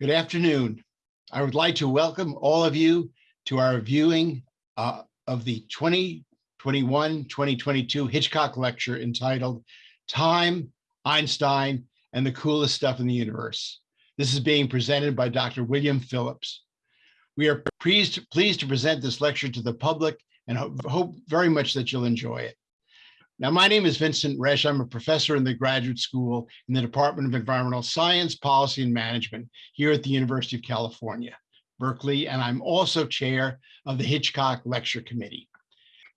Good afternoon. I would like to welcome all of you to our viewing uh, of the 2021-2022 Hitchcock Lecture entitled Time, Einstein, and the Coolest Stuff in the Universe. This is being presented by Dr. William Phillips. We are pleased, pleased to present this lecture to the public and hope, hope very much that you'll enjoy it. Now, my name is Vincent Resh. I'm a professor in the graduate school in the Department of Environmental Science, Policy, and Management here at the University of California, Berkeley, and I'm also chair of the Hitchcock Lecture Committee.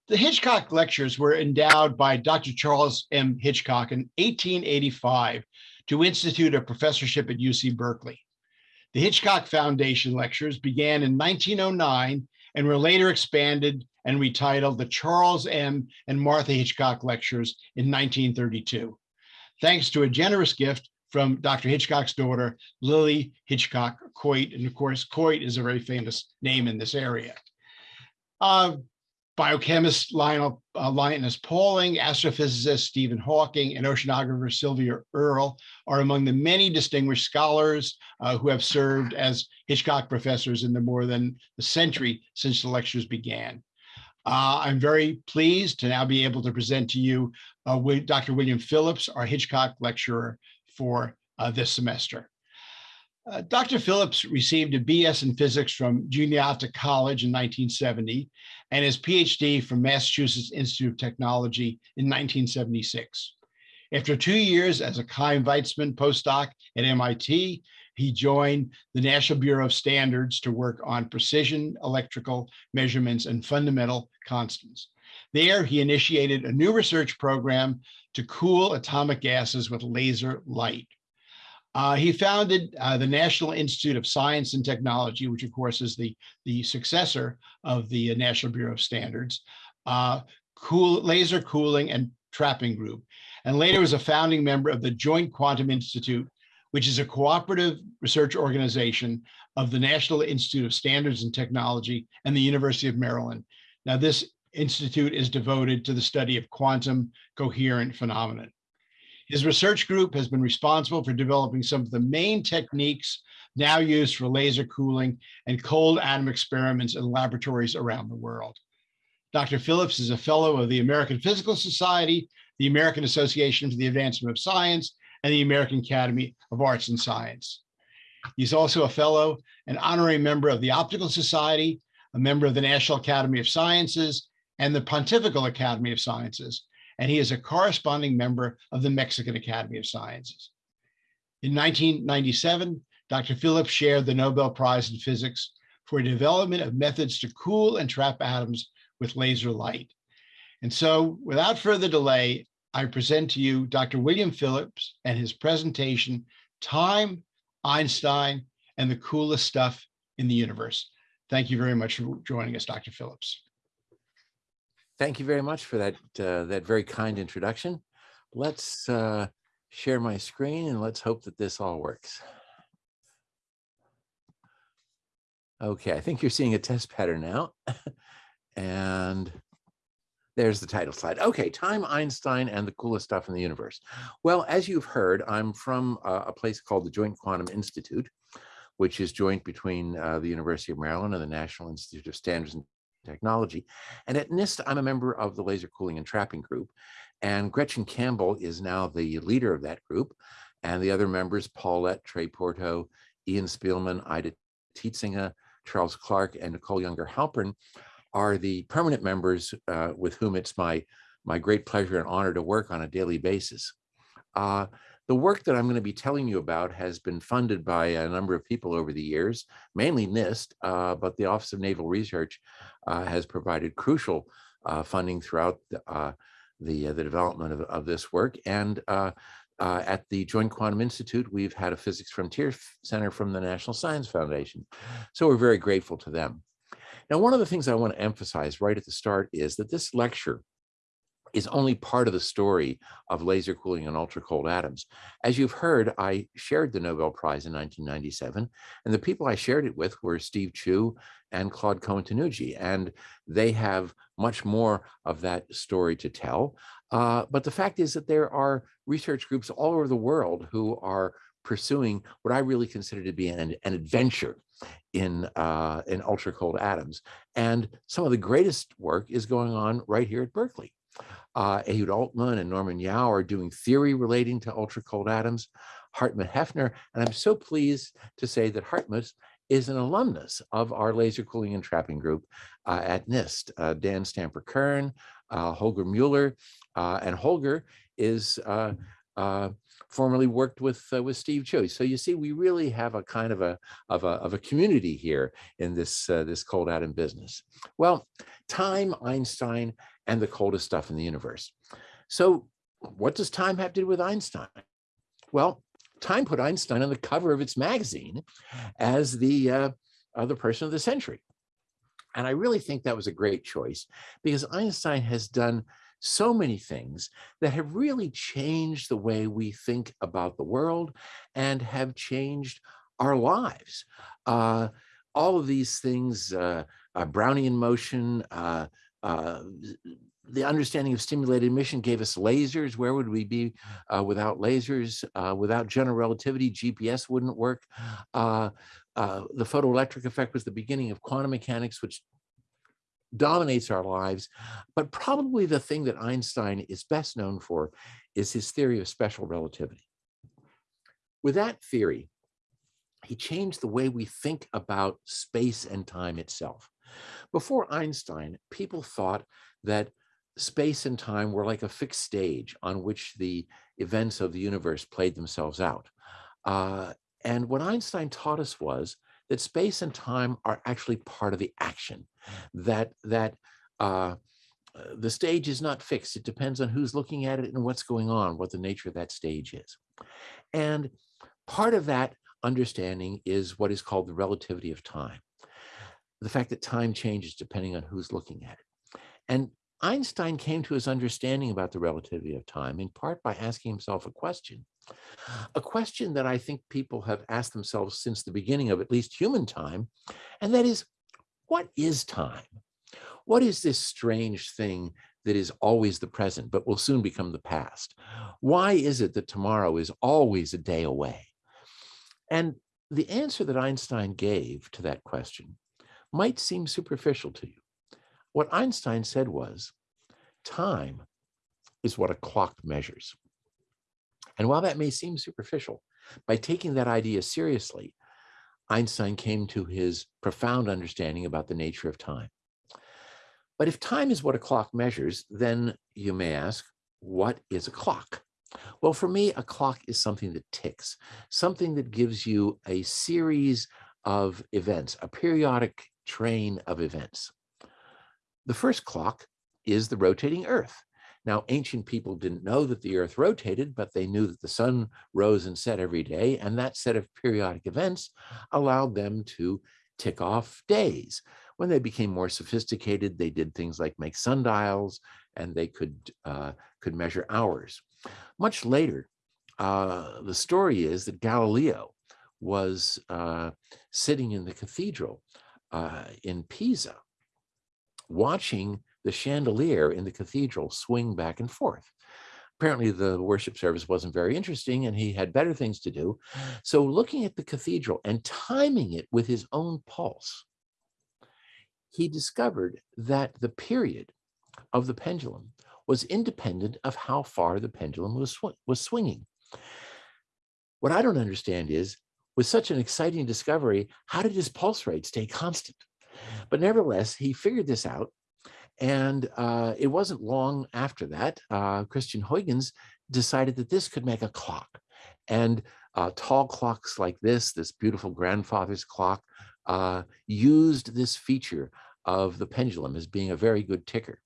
The Hitchcock Lectures were endowed by Dr. Charles M. Hitchcock in 1885 to institute a professorship at UC Berkeley. The Hitchcock Foundation Lectures began in 1909 and were later expanded and retitled the Charles M. and Martha Hitchcock Lectures in 1932, thanks to a generous gift from Dr. Hitchcock's daughter, Lily Hitchcock Coit. And of course, Coit is a very famous name in this area. Uh, biochemist Linus uh, Pauling, astrophysicist Stephen Hawking, and oceanographer Sylvia Earle are among the many distinguished scholars uh, who have served as Hitchcock professors in the more than a century since the lectures began. Uh, I'm very pleased to now be able to present to you uh, Dr. William Phillips, our Hitchcock lecturer for uh, this semester. Uh, Dr. Phillips received a BS in physics from Juniata College in 1970 and his PhD from Massachusetts Institute of Technology in 1976. After two years as a Chaim Weizmann postdoc at MIT, he joined the National Bureau of Standards to work on precision electrical measurements and fundamental constants. There, he initiated a new research program to cool atomic gases with laser light. Uh, he founded uh, the National Institute of Science and Technology, which of course is the, the successor of the National Bureau of Standards, uh, cool, Laser Cooling and Trapping Group, and later was a founding member of the Joint Quantum Institute, which is a cooperative research organization of the National Institute of Standards and Technology and the University of Maryland. Now, this institute is devoted to the study of quantum coherent phenomena. His research group has been responsible for developing some of the main techniques now used for laser cooling and cold atom experiments in laboratories around the world. Dr. Phillips is a fellow of the American Physical Society, the American Association for the Advancement of Science, and the American Academy of Arts and Science. He's also a fellow and honorary member of the Optical Society, a member of the National Academy of Sciences, and the Pontifical Academy of Sciences, and he is a corresponding member of the Mexican Academy of Sciences. In 1997, Dr. Phillips shared the Nobel Prize in Physics for development of methods to cool and trap atoms with laser light. And so without further delay, I present to you Dr. William Phillips and his presentation, Time, Einstein, and the Coolest Stuff in the Universe. Thank you very much for joining us, Dr. Phillips. Thank you very much for that, uh, that very kind introduction. Let's uh, share my screen and let's hope that this all works. Okay, I think you're seeing a test pattern now. and there's the title slide. Okay, Time, Einstein, and the coolest stuff in the universe. Well, as you've heard, I'm from uh, a place called the Joint Quantum Institute, which is joint between uh, the University of Maryland and the National Institute of Standards and Technology. And at NIST, I'm a member of the Laser Cooling and Trapping Group. And Gretchen Campbell is now the leader of that group. And the other members, Paul Lett, Trey Porto, Ian Spielman, Eite Tiesinga, Charles Clark, and Nicole Yunger Halpern are the permanent members uh, with whom it's my, my great pleasure and honor to work on a daily basis. Uh, the work that I'm going to be telling you about has been funded by a number of people over the years, mainly NIST, uh, but the Office of Naval Research uh, has provided crucial uh, funding throughout the, uh, the, the, development of, of, this work. And at the Joint Quantum Institute, we've had a Physics Frontier Center from the National Science Foundation. So we're very grateful to them. Now, one of the things I want to emphasize right at the start is that this lecture is only part of the story of laser cooling and ultra cold atoms. As you've heard, I shared the Nobel Prize in 1997, and the people I shared it with were Steve Chu and Claude Cohen-Tannoudji, and they have much more of that story to tell. Uh, but the fact is that there are research groups all over the world who are pursuing what I really consider to be an, an adventure in uh, in ultra cold atoms. And some of the greatest work is going on right here at Berkeley. Uh, Ehud Altman and Norman Yao are doing theory relating to ultra cold atoms. Hartmut Häffner, and I'm so pleased to say that Hartmut is an alumnus of our laser cooling and trapping group uh, at NIST. Uh, Dan Stamper-Kurn, uh, Holger Mueller, uh, and Holger is uh, uh, formerly worked with with Steve Chu. So you see, we really have a kind of a of a of a community here in this this cold atom business. Well, time, Einstein, and the coldest stuff in the universe. So what does time have to do with Einstein? Well, Time put Einstein on the cover of its magazine as the uh, uh, the person of the century. And I really think that was a great choice because Einstein has done so many things that have really changed the way we think about the world and have changed our lives. Uh, all of these things, uh, uh, Brownian motion, uh, the understanding of stimulated emission gave us lasers. Where would we be uh, without lasers? Uh, without general relativity, GPS wouldn't work. Uh, uh, the photoelectric effect was the beginning of quantum mechanics, which dominates our lives. But probably the thing that Einstein is best known for is his theory of special relativity. With that theory, he changed the way we think about space and time itself. Before Einstein, people thought that space and time were like a fixed stage on which the events of the universe played themselves out. Uh, and what Einstein taught us was that space and time are actually part of the action, that, that uh, the stage is not fixed. It depends on who's looking at it and what's going on, what the nature of that stage is. And part of that understanding is what is called the relativity of time. The fact that time changes depending on who's looking at it. And Einstein came to his understanding about the relativity of time in part by asking himself a question, a question that I think people have asked themselves since the beginning of at least human time, and that is, what is time? What is this strange thing that is always the present, but will soon become the past? Why is it that tomorrow is always a day away? And the answer that Einstein gave to that question might seem superficial to you. What Einstein said was, time is what a clock measures. And while that may seem superficial, by taking that idea seriously, Einstein came to his profound understanding about the nature of time. But if time is what a clock measures, then you may ask, what is a clock? Well, for me, a clock is something that ticks, something that gives you a series of events, a periodic train of events. The first clock is the rotating earth. Now, ancient people didn't know that the earth rotated, but they knew that the sun rose and set every day, and that set of periodic events allowed them to tick off days. When they became more sophisticated, they did things like make sundials, and they could, uh, could measure hours. Much later, uh, the story is that Galileo was uh, sitting in the cathedral uh, in Pisa, watching the chandelier in the cathedral swing back and forth. Apparently the worship service wasn't very interesting and he had better things to do. So looking at the cathedral and timing it with his own pulse, he discovered that the period of the pendulum was independent of how far the pendulum was, sw was swinging. What I don't understand is, with such an exciting discovery, how did his pulse rate stay constant? But nevertheless, he figured this out. And uh, it wasn't long after that, uh, Christian Huygens decided that this could make a clock. And uh, tall clocks like this, this beautiful grandfather's clock, uh, used this feature of the pendulum as being a very good ticker.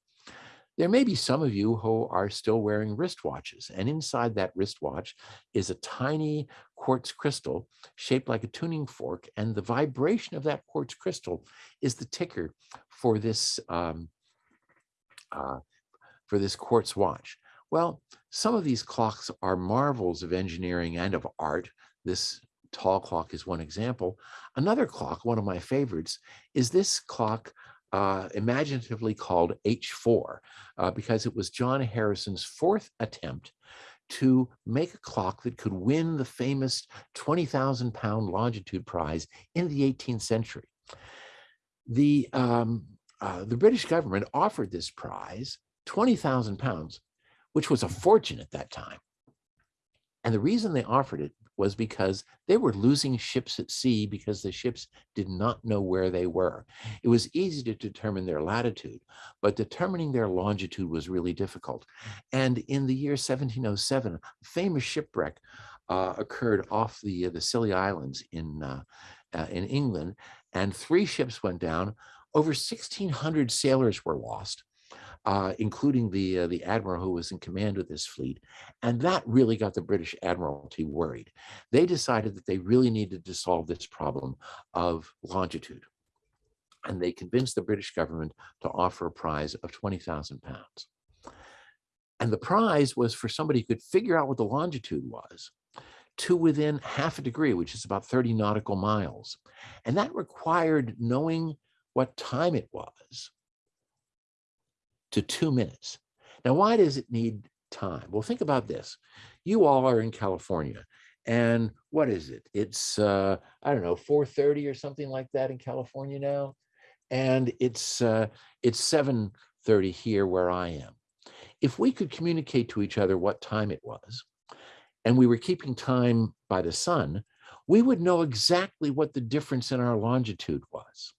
There may be some of you who are still wearing wristwatches, and inside that wristwatch is a tiny quartz crystal shaped like a tuning fork, and the vibration of that quartz crystal is the ticker for this um, uh, for this quartz watch. Well, some of these clocks are marvels of engineering and of art. This tall clock is one example. Another clock, one of my favorites, is this clock uh, imaginatively called H4 uh, because it was John Harrison's fourth attempt to make a clock that could win the famous 20,000 pound longitude prize in the 18th century. The, um, uh, the British government offered this prize 20,000 pounds, which was a fortune at that time. And the reason they offered it was because they were losing ships at sea because the ships did not know where they were. It was easy to determine their latitude, but determining their longitude was really difficult. And in the year 1707, a famous shipwreck uh, occurred off the, uh, the Scilly Islands in, uh, uh in England, and three ships went down. Over 1,600 sailors were lost uh, including the uh, the admiral who was in command of this fleet, and that really got the British Admiralty worried. They decided that they really needed to solve this problem of longitude, and they convinced the British government to offer a prize of twenty thousand pounds. And the prize was for somebody who could figure out what the longitude was to within half a degree, which is about 30 nautical miles. And that required knowing what time it was to two minutes. Now, why does it need time? Well, think about this. You all are in California and what is it? It's, uh, I don't know, 4.30 or something like that in California now. And it's, uh, it's 7.30 here where I am. If we could communicate to each other what time it was, and we were keeping time by the sun, we would know exactly what the difference in our longitude was.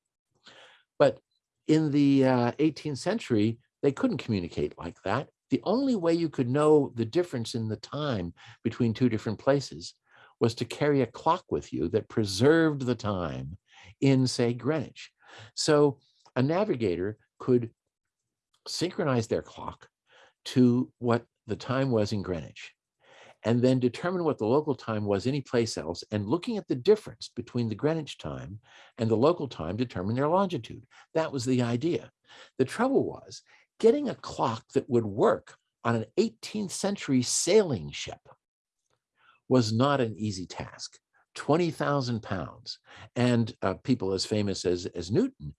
But in the uh, 18th century, they couldn't communicate like that. The only way you could know the difference in the time between two different places was to carry a clock with you that preserved the time in, say, Greenwich. So a navigator could synchronize their clock to what the time was in Greenwich and then determine what the local time was anyplace else and looking at the difference between the Greenwich time and the local time determine their longitude. That was the idea. The trouble was getting a clock that would work on an 18th century sailing ship was not an easy task. 20,000 pounds. And uh, people as famous as, as Newton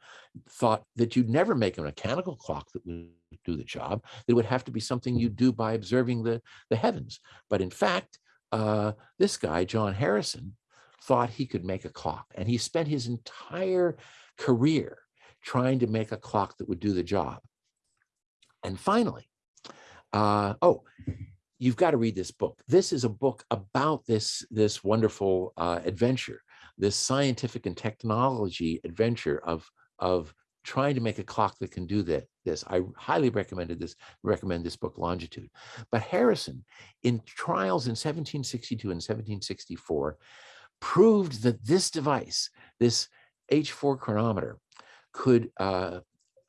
thought that you'd never make a mechanical clock that would do the job. It would have to be something you do by observing the, the heavens. But in fact, uh, this guy, John Harrison, thought he could make a clock. And he spent his entire career trying to make a clock that would do the job. And finally, uh, oh, you've got to read this book. This is a book about this, this wonderful uh, adventure, this scientific and technology adventure of, of trying to make a clock that can do that. This I highly recommended this, recommend this book, Longitude. But Harrison, in trials in 1762 and 1764, proved that this device, this H4 chronometer, could uh,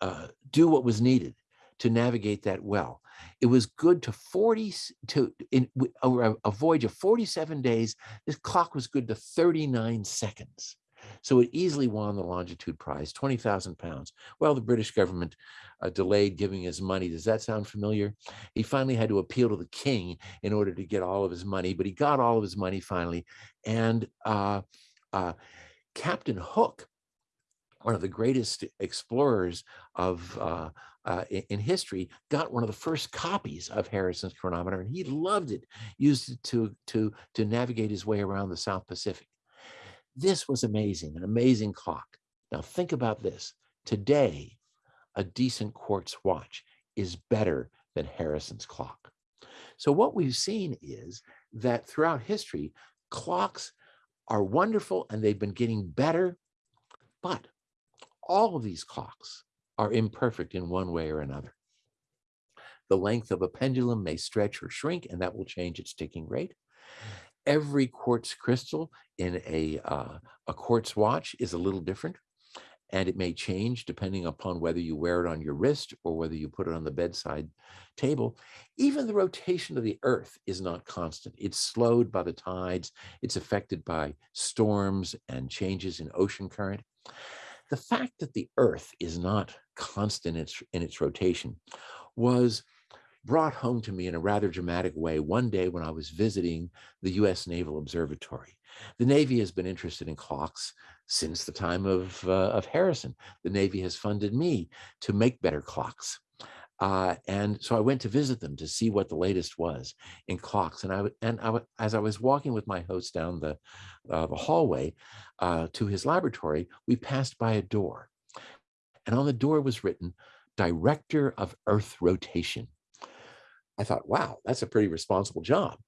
uh, do what was needed to navigate that well. It was good to 40 to in over a voyage of 47 days. This clock was good to 39 seconds. So it easily won the longitude prize, 20,000 pounds. Well, the British government uh, delayed giving his money. Does that sound familiar? He finally had to appeal to the king in order to get all of his money, but he got all of his money finally. And uh, uh, Captain Cook, one of the greatest explorers of uh, in, in, history, got one of the first copies of Harrison's chronometer, and he loved it. Used it to to to navigate his way around the South Pacific. This was amazing, an amazing clock. Now think about this. Today, a decent quartz watch is better than Harrison's clock. So what we've seen is that throughout history, clocks are wonderful and they've been getting better, but all of these clocks are imperfect in one way or another. The length of a pendulum may stretch or shrink, and that will change its ticking rate. Every quartz crystal in a, uh, a quartz watch is a little different, and it may change depending upon whether you wear it on your wrist or whether you put it on the bedside table. Even the rotation of the earth is not constant. It's slowed by the tides. It's affected by storms and changes in ocean current. The fact that the earth is not constant in its, in its rotation was brought home to me in a rather dramatic way one day when I was visiting the US Naval Observatory. The Navy has been interested in clocks since the time of, uh, of Harrison. The Navy has funded me to make better clocks. Uh, and so I went to visit them to see what the latest was in clocks. And I and I as I was walking with my host down the uh, the hallway uh, to his laboratory, we passed by a door, and on the door was written "Director of Earth Rotation." I thought, wow, that's a pretty responsible job.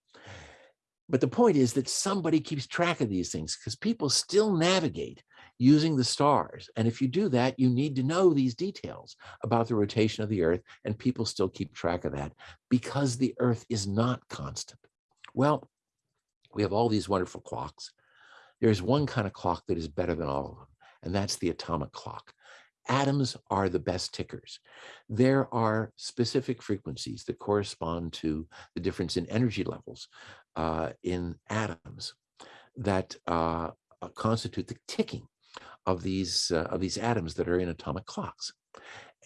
But the point is that somebody keeps track of these things because people still navigate using the stars. And if you do that, you need to know these details about the rotation of the Earth, and people still keep track of that because the Earth is not constant. Well, we have all these wonderful clocks. There's one kind of clock that is better than all of them, and that's the atomic clock. Atoms are the best tickers. There are specific frequencies that correspond to the difference in energy levels uh, in atoms that uh, uh constitute the ticking of these uh, of these atoms that are in atomic clocks.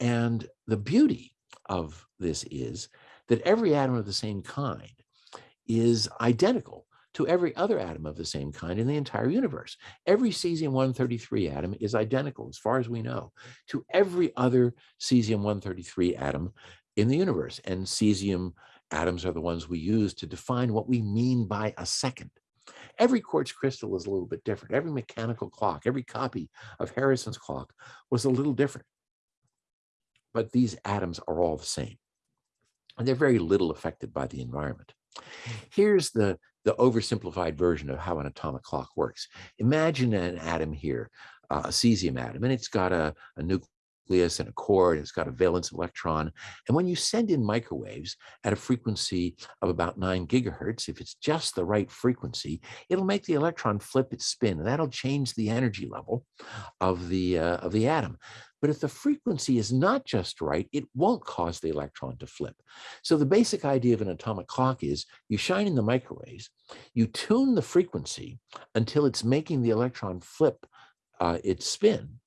And the beauty of this is that every atom of the same kind is identical to every other atom of the same kind in the entire universe. Every cesium-133 atom is identical, as far as we know, to every other cesium-133 atom in the universe. And cesium atoms are the ones we use to define what we mean by a second. Every quartz crystal is a little bit different. Every mechanical clock, every copy of Harrison's clock was a little different. But these atoms are all the same. And they're very little affected by the environment. Here's the, the oversimplified version of how an atomic clock works. Imagine an atom here, uh, a cesium atom, and it's got a, a nucleus and a core, and it's got a valence electron. And when you send in microwaves at a frequency of about nine gigahertz, if it's just the right frequency, it'll make the electron flip its spin, and that'll change the energy level of the, uh, of the atom. But if the frequency is not just right, it won't cause the electron to flip. So the basic idea of an atomic clock is you shine in the microwaves, you tune the frequency until it's making the electron flip uh, its spin,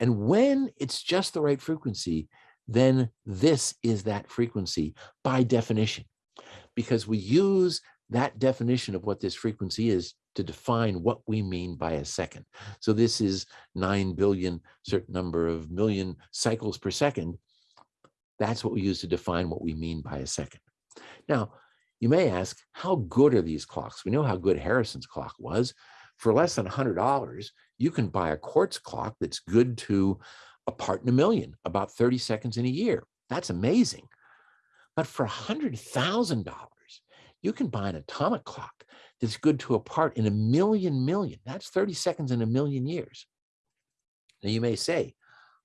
and when it's just the right frequency, then this is that frequency by definition, because we use that definition of what this frequency is to define what we mean by a second. So this is 9 billion, certain number of million cycles per second. That's what we use to define what we mean by a second. Now, you may ask, how good are these clocks? We know how good Harrison's clock was. For less than $100, you can buy a quartz clock that's good to a part in a million, about 30 seconds in a year. That's amazing. But for $100,000, you can buy an atomic clock that's good to a part in a million million. That's 30 seconds in a million years. Now you may say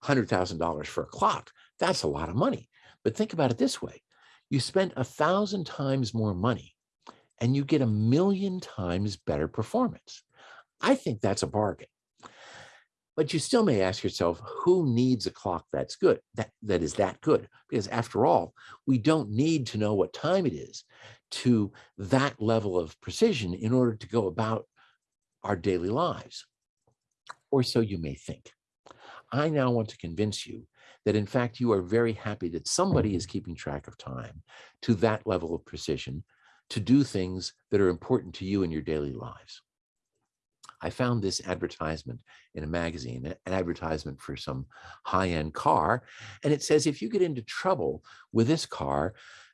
$100,000 for a clock, that's a lot of money. But think about it this way. You spend a thousand times more money and you get a million times better performance. I think that's a bargain. But you still may ask yourself, who needs a clock that's good, that, that is that good? Because after all, we don't need to know what time it is to that level of precision in order to go about our daily lives. Or so you may think. I now want to convince you that in fact you are very happy that somebody is keeping track of time to that level of precision to do things that are important to you in your daily lives. I found this advertisement in a magazine, an advertisement for some high-end car. And it says, if you get into trouble with this car,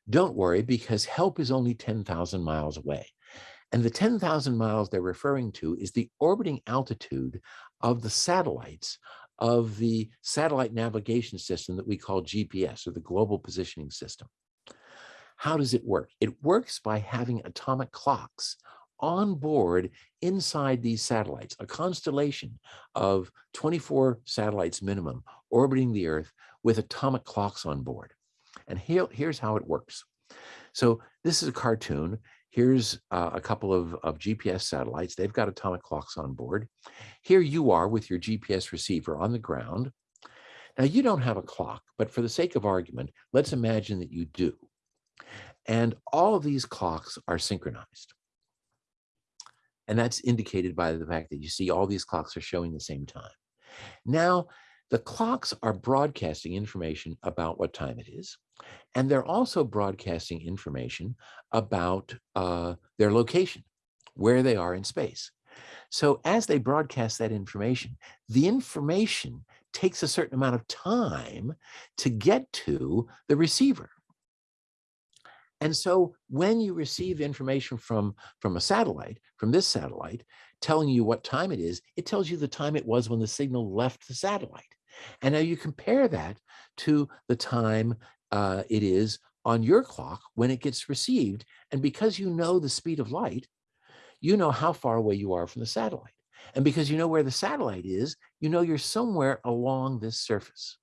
don't worry because help is only 10,000 miles away. And the 10,000 miles they're referring to is the orbiting altitude of the satellites of the satellite navigation system that we call GPS or the Global Positioning System. How does it work? It works by having atomic clocks on board inside these satellites, a constellation of 24 satellites minimum orbiting the Earth with atomic clocks on board. And here, here's how it works. So this is a cartoon. Here's uh, a couple of, of GPS satellites. They've got atomic clocks on board. Here you are with your GPS receiver on the ground. Now you don't have a clock, but for the sake of argument, let's imagine that you do. And all of these clocks are synchronized. And that's indicated by the fact that you see all these clocks are showing the same time. Now, the clocks are broadcasting information about what time it is. And they're also broadcasting information about uh, their location, where they are in space. So as they broadcast that information, the information takes a certain amount of time to get to the receiver. And so when you receive information from, from a satellite, from this satellite, telling you what time it is, it tells you the time it was when the signal left the satellite. And now you compare that to the time uh, it is on your clock when it gets received. And because you know the speed of light, you know how far away you are from the satellite. And because you know where the satellite is, you know you're somewhere along this surface.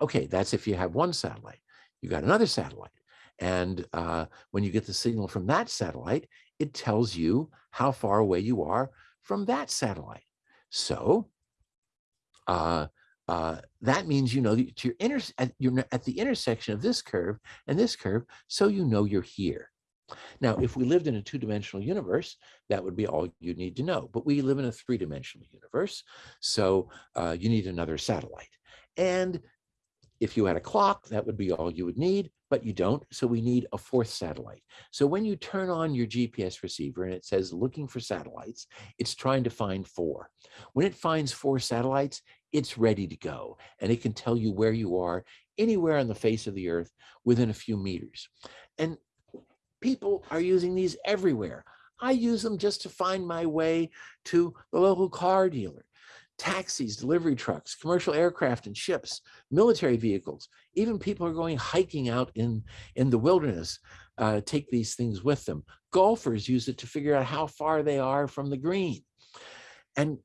Okay, that's if you have one satellite. You got another satellite. And uh, when you get the signal from that satellite, it tells you how far away you are from that satellite. So uh, uh, that means you know that you're, inter at, you're at the intersection of this curve and this curve, so you know you're here. Now, if we lived in a two-dimensional universe, that would be all you need to know. But we live in a three-dimensional universe, so uh, you need another satellite. And if you had a clock, that would be all you would need, but you don't. So we need a fourth satellite. So when you turn on your GPS receiver and it says looking for satellites, it's trying to find four. When it finds four satellites, it's ready to go. And it can tell you where you are anywhere on the face of the earth within a few meters. And people are using these everywhere. I use them just to find my way to the local car dealer taxis, delivery trucks, commercial aircraft and ships, military vehicles, even people are going hiking out in, in the wilderness, uh, take these things with them. Golfers use it to figure out how far they are from the green. And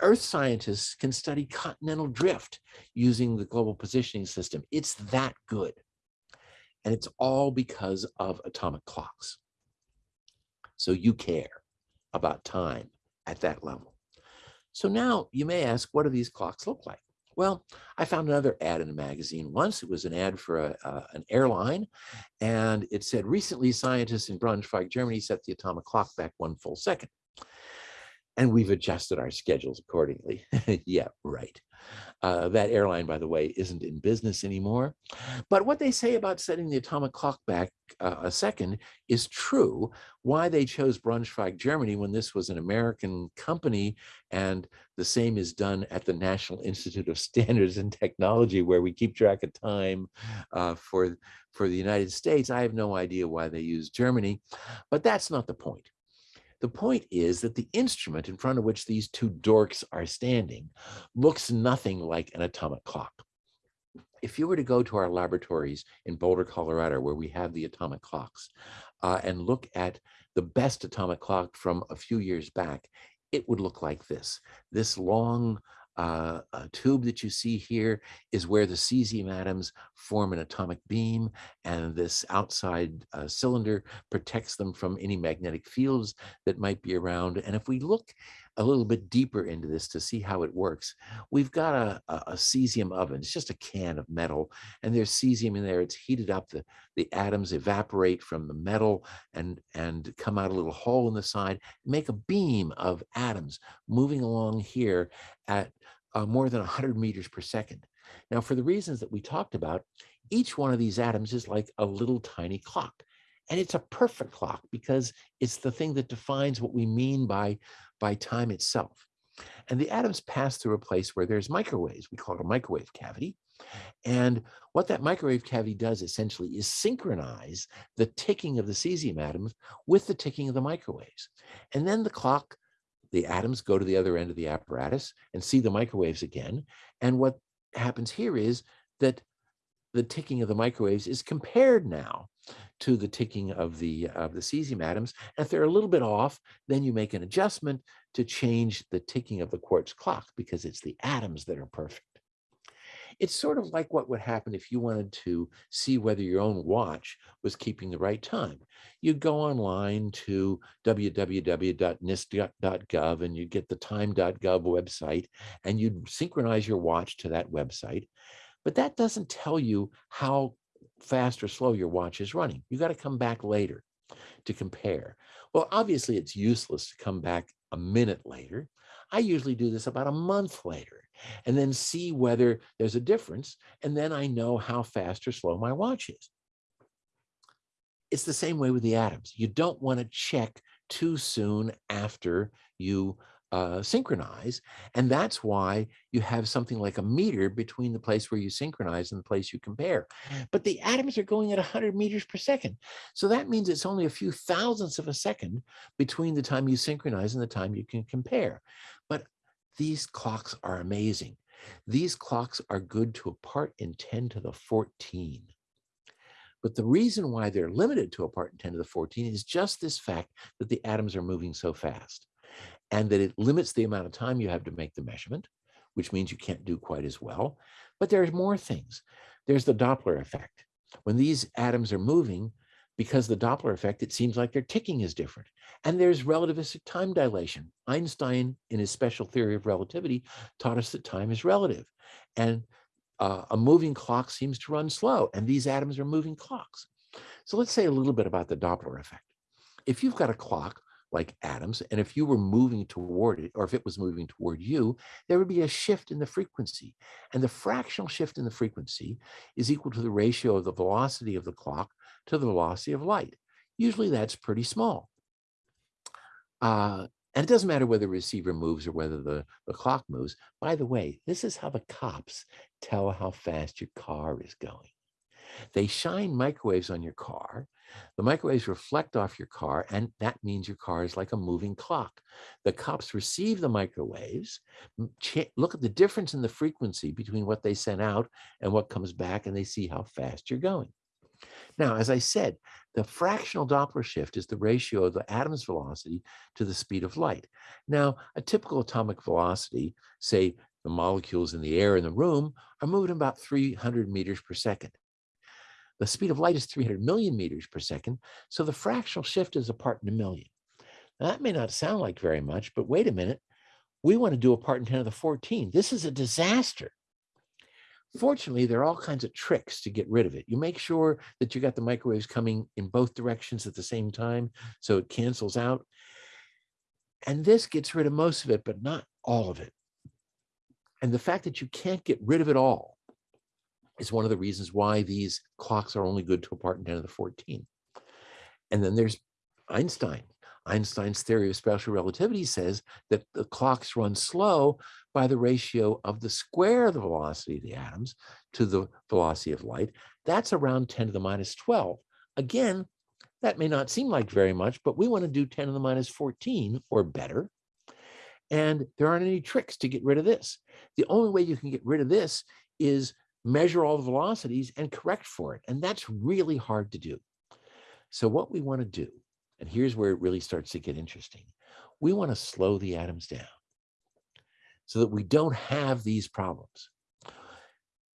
earth scientists can study continental drift using the global positioning system. It's that good. And it's all because of atomic clocks. So you care about time at that level. So now you may ask, what do these clocks look like? Well, I found another ad in a magazine once. It was an ad for a, uh, an airline, and it said, recently scientists in Braunschweig, Germany set the atomic clock back one full second. And we've adjusted our schedules accordingly. yeah, right. Uh, that airline, by the way, isn't in business anymore. But what they say about setting the atomic clock back uh, a second is true. Why they chose Braunschweig, Germany, when this was an American company, and the same is done at the National Institute of Standards and Technology, where we keep track of time uh, for, for the United States. I have no idea why they use Germany, but that's not the point. The point is that the instrument in front of which these two dorks are standing looks nothing like an atomic clock. If you were to go to our laboratories in Boulder, Colorado, where we have the atomic clocks, uh, and look at the best atomic clock from a few years back, it would look like this. This long uh, tube that you see here is where the cesium atoms form an atomic beam, and this outside uh, cylinder protects them from any magnetic fields that might be around. And if we look a little bit deeper into this to see how it works, we've got a, a, a cesium oven. It's just a can of metal, and there's cesium in there. It's heated up. The, the atoms evaporate from the metal and, and come out a little hole in the side, make a beam of atoms moving along here at uh, more than 100 meters per second. Now, for the reasons that we talked about, each one of these atoms is like a little tiny clock. And it's a perfect clock because it's the thing that defines what we mean by, by time itself. And the atoms pass through a place where there's microwaves. We call it a microwave cavity. And what that microwave cavity does essentially is synchronize the ticking of the cesium atoms with the ticking of the microwaves. And then the clock the atoms go to the other end of the apparatus and see the microwaves again. And what happens here is that the ticking of the microwaves is compared now to the ticking of the of the cesium atoms. And if they're a little bit off, then you make an adjustment to change the ticking of the quartz clock because it's the atoms that are perfect. It's sort of like what would happen if you wanted to see whether your own watch was keeping the right time. You'd go online to www.nist.gov and you'd get the time.gov website and you'd synchronize your watch to that website. But that doesn't tell you how fast or slow your watch is running. You got to come back later to compare. Well, obviously it's useless to come back a minute later. I usually do this about a month later and then see whether there's a difference. And then I know how fast or slow my watch is. It's the same way with the atoms. You don't want to check too soon after you uh, synchronize. And that's why you have something like a meter between the place where you synchronize and the place you compare. But the atoms are going at 100 meters per second. So that means it's only a few thousandths of a second between the time you synchronize and the time you can compare. These clocks are amazing. These clocks are good to a part in 10 to the 14. But the reason why they're limited to a part in 10 to the 14 is just this fact that the atoms are moving so fast and that it limits the amount of time you have to make the measurement, which means you can't do quite as well. But there's more things. There's the Doppler effect. When these atoms are moving, because the Doppler effect, it seems like their ticking is different. And there's relativistic time dilation. Einstein, in his special theory of relativity, taught us that time is relative. And uh, a moving clock seems to run slow, and these atoms are moving clocks. So let's say a little bit about the Doppler effect. If you've got a clock like atoms, and if you were moving toward it, or if it was moving toward you, there would be a shift in the frequency. And the fractional shift in the frequency is equal to the ratio of the velocity of the clock to the velocity of light. Usually that's pretty small. Uh, and it doesn't matter whether the receiver moves or whether the, the clock moves. By the way, this is how the cops tell how fast your car is going. They shine microwaves on your car. The microwaves reflect off your car, and that means your car is like a moving clock. The cops receive the microwaves, look at the difference in the frequency between what they sent out and what comes back, and they see how fast you're going. Now, as I said, the fractional Doppler shift is the ratio of the atom's velocity to the speed of light. Now, a typical atomic velocity, say the molecules in the air in the room, are moving about 300 meters per second. The speed of light is 300 million meters per second, so the fractional shift is a part in a million. Now, that may not sound like very much, but wait a minute. We want to do a part in 10 to the 14. This is a disaster. Fortunately, there are all kinds of tricks to get rid of it. You make sure that you got the microwaves coming in both directions at the same time, so it cancels out. And this gets rid of most of it, but not all of it. And the fact that you can't get rid of it all is one of the reasons why these clocks are only good to a part in 10 to the 14. And then there's Einstein. Einstein's theory of special relativity says that the clocks run slow by the ratio of the square of the velocity of the atoms to the velocity of light. That's around 10 to the minus 12. Again, that may not seem like very much, but we want to do 10 to the minus 14 or better. And there aren't any tricks to get rid of this. The only way you can get rid of this is measure all the velocities and correct for it. And that's really hard to do. So what we want to do, and here's where it really starts to get interesting. We want to slow the atoms down so that we don't have these problems.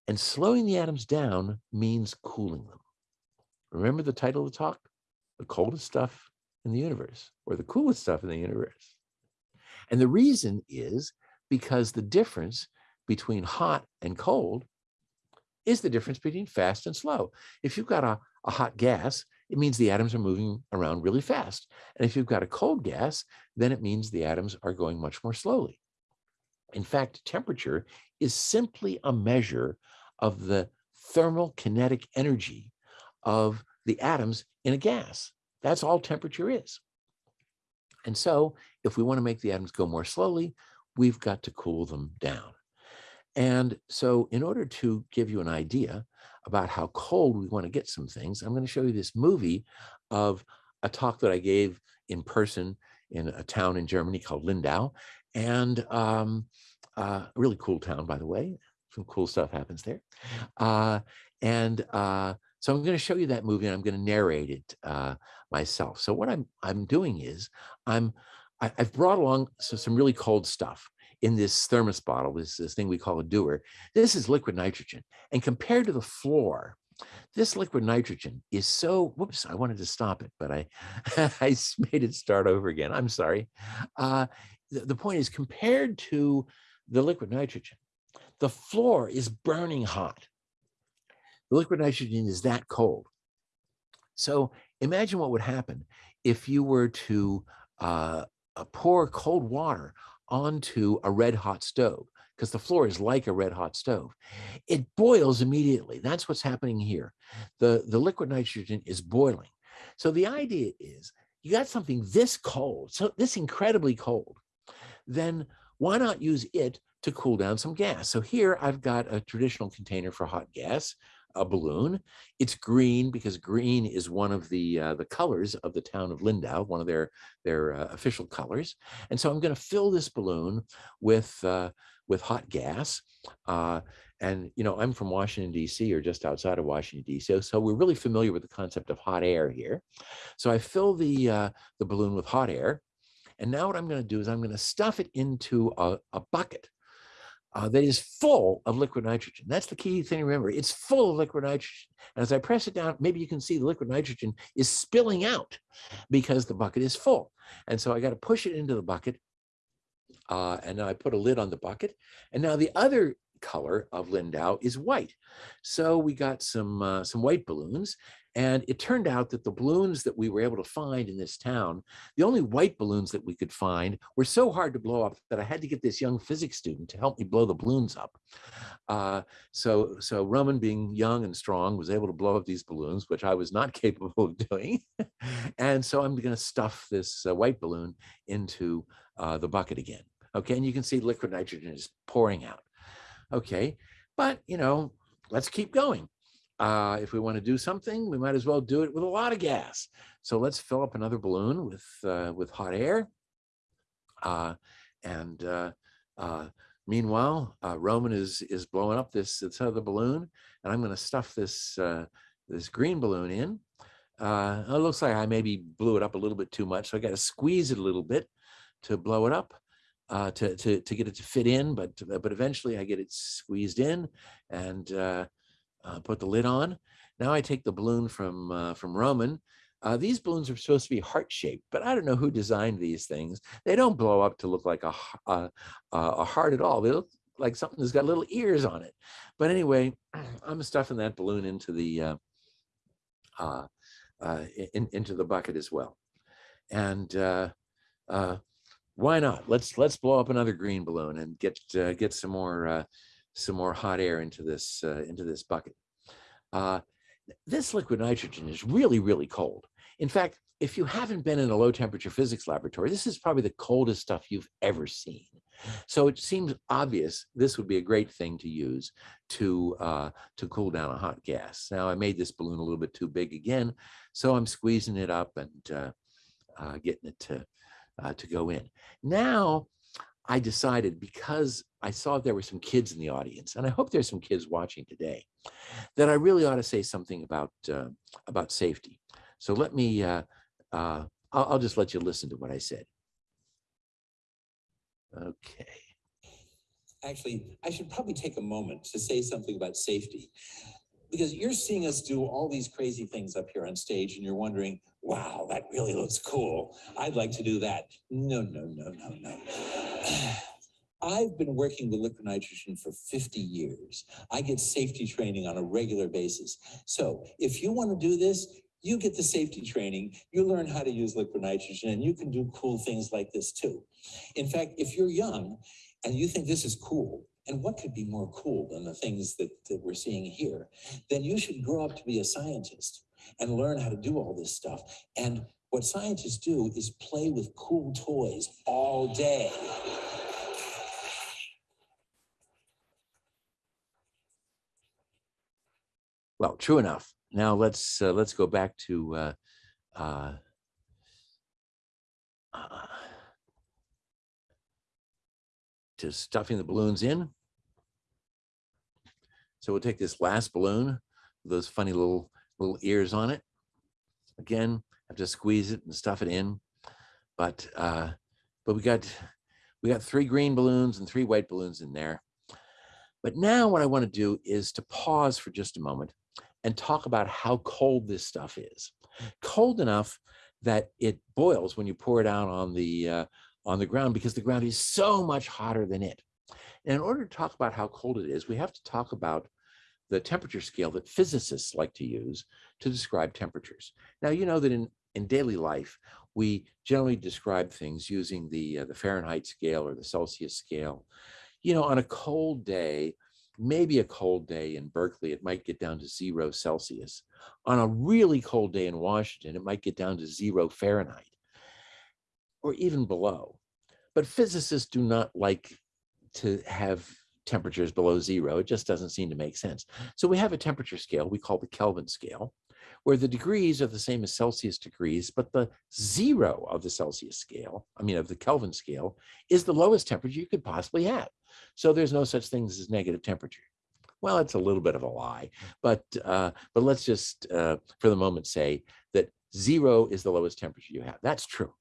And slowing the atoms down means cooling them. Remember the title of the talk? The coldest stuff in the universe, or the coolest stuff in the universe. And the reason is because the difference between hot and cold is the difference between fast and slow. If you've got a, a hot gas, it means the atoms are moving around really fast. And if you've got a cold gas, then it means the atoms are going much more slowly. In fact, temperature is simply a measure of the thermal kinetic energy of the atoms in a gas. That's all temperature is. And so if we want to make the atoms go more slowly, we've got to cool them down. And so in order to give you an idea about how cold we want to get some things, I'm going to show you this movie of a talk that I gave in person in a town in Germany called Lindau. And um, uh, a really cool town, by the way. Some cool stuff happens there. Uh, and uh, so I'm going to show you that movie and I'm going to narrate it uh, myself. So what I'm I'm doing is I'm I, i have brought along so some really cold stuff in this thermos bottle, this, this thing we call a Dewar, This is liquid nitrogen. And compared to the floor, this liquid nitrogen is so, whoops, I wanted to stop it, but I, I made it start over again. I'm sorry. Uh, the, the point is compared to the liquid nitrogen, the floor is burning hot. The liquid nitrogen is that cold. So imagine what would happen if you were to uh, uh pour cold water onto a red hot stove because the floor is like a red hot stove. It boils immediately. That's what's happening here. The, the liquid nitrogen is boiling. So the idea is you got something this cold, so this incredibly cold, then why not use it to cool down some gas? So here I've got a traditional container for hot gas, a balloon. It's green because green is one of the uh, the colors of the town of Lindau, one of their their uh, official colors. And so I'm going to fill this balloon with uh, with hot gas. Uh, and you know, I'm from Washington D.C. or just outside of Washington D.C. So we're really familiar with the concept of hot air here. So I fill the uh, the balloon with hot air, and now what I'm going to do is I'm going to stuff it into a, a bucket uh, that is full of liquid nitrogen. That's the key thing to remember. It's full of liquid nitrogen. And as I press it down, maybe you can see the liquid nitrogen is spilling out because the bucket is full. And so I got to push it into the bucket. Uh, and now I put a lid on the bucket. And now the other color of Lindau is white. So we got some uh, some white balloons and it turned out that the balloons that we were able to find in this town, the only white balloons that we could find were so hard to blow up that I had to get this young physics student to help me blow the balloons up. Uh, so, so Roman being young and strong was able to blow up these balloons, which I was not capable of doing. and so I'm going to stuff this uh, white balloon into uh, the bucket again. Okay, and you can see liquid nitrogen is pouring out. Okay, but you know, let's keep going. Uh, if we want to do something, we might as well do it with a lot of gas. So let's fill up another balloon with uh, with hot air. Uh, and uh, uh, meanwhile, uh, Roman is is blowing up this, this other balloon, and I'm going to stuff this this green balloon in. it looks like I maybe blew it up a little bit too much, so I got to squeeze it a little bit to blow it up. Uh, to, to, to get it to fit in, but but eventually I get it squeezed in and uh, uh, put the lid on. Now I take the balloon from uh, from Roman. Uh, these balloons are supposed to be heart shaped, but I don't know who designed these things. They don't blow up to look like a, a, a heart at all. They look like something that's got little ears on it. But anyway, I'm stuffing that balloon into the uh, uh, uh, in, into the bucket as well. And uh, uh, why not? Let's let's blow up another green balloon and get uh, get some more uh, some more hot air into this uh, into this bucket. Uh, this liquid nitrogen is really, really cold. In fact, if you haven't been in a low temperature physics laboratory, this is probably the coldest stuff you've ever seen. So it seems obvious this would be a great thing to use to uh, to cool down a hot gas. Now I made this balloon a little bit too big again, so I'm squeezing it up and uh, uh, getting it to uh, to go in. Now I decided because I saw there were some kids in the audience, and I hope there's some kids watching today, that I really ought to say something about uh, about safety. So let me, uh, uh, I'll, I'll just let you listen to what I said. Okay. Actually, I should probably take a moment to say something about safety because you're seeing us do all these crazy things up here on stage and you're wondering, wow, that really looks cool. I'd like to do that. No, no, no, no, no. I've been working with liquid nitrogen for 50 years. I get safety training on a regular basis. So if you want to do this, you get the safety training, you learn how to use liquid nitrogen, and you can do cool things like this too. In fact, if you're young and you think this is cool, and what could be more cool than the things that, that we're seeing here, then you should grow up to be a scientist and learn how to do all this stuff. And what scientists do is play with cool toys all day. Well, true enough. Now let's uh, let's go back to uh, uh, to stuffing the balloons in. So we'll take this last balloon, those funny little little ears on it. Again, have to squeeze it and stuff it in. But uh, but we got we got three green balloons and three white balloons in there. But now what I want to do is to pause for just a moment and talk about how cold this stuff is. Cold enough that it boils when you pour it out on the uh, on the ground because the ground is so much hotter than it. And in order to talk about how cold it is, we have to talk about the temperature scale that physicists like to use to describe temperatures. Now, you know that in, in daily life, we generally describe things using the, uh, the Fahrenheit scale or the Celsius scale. You know, on a cold day, maybe a cold day in Berkeley, it might get down to zero Celsius. On a really cold day in Washington, it might get down to zero Fahrenheit or even below. But physicists do not like to have temperatures below zero. It just doesn't seem to make sense. So we have a temperature scale we call the Kelvin scale, where the degrees are the same as Celsius degrees, but the zero of the Celsius scale, I mean of the Kelvin scale, is the lowest temperature you could possibly have. So there's no such things as negative temperature. Well, it's a little bit of a lie, but uh, but let's just uh, for the moment say that zero is the lowest temperature you have. That's true.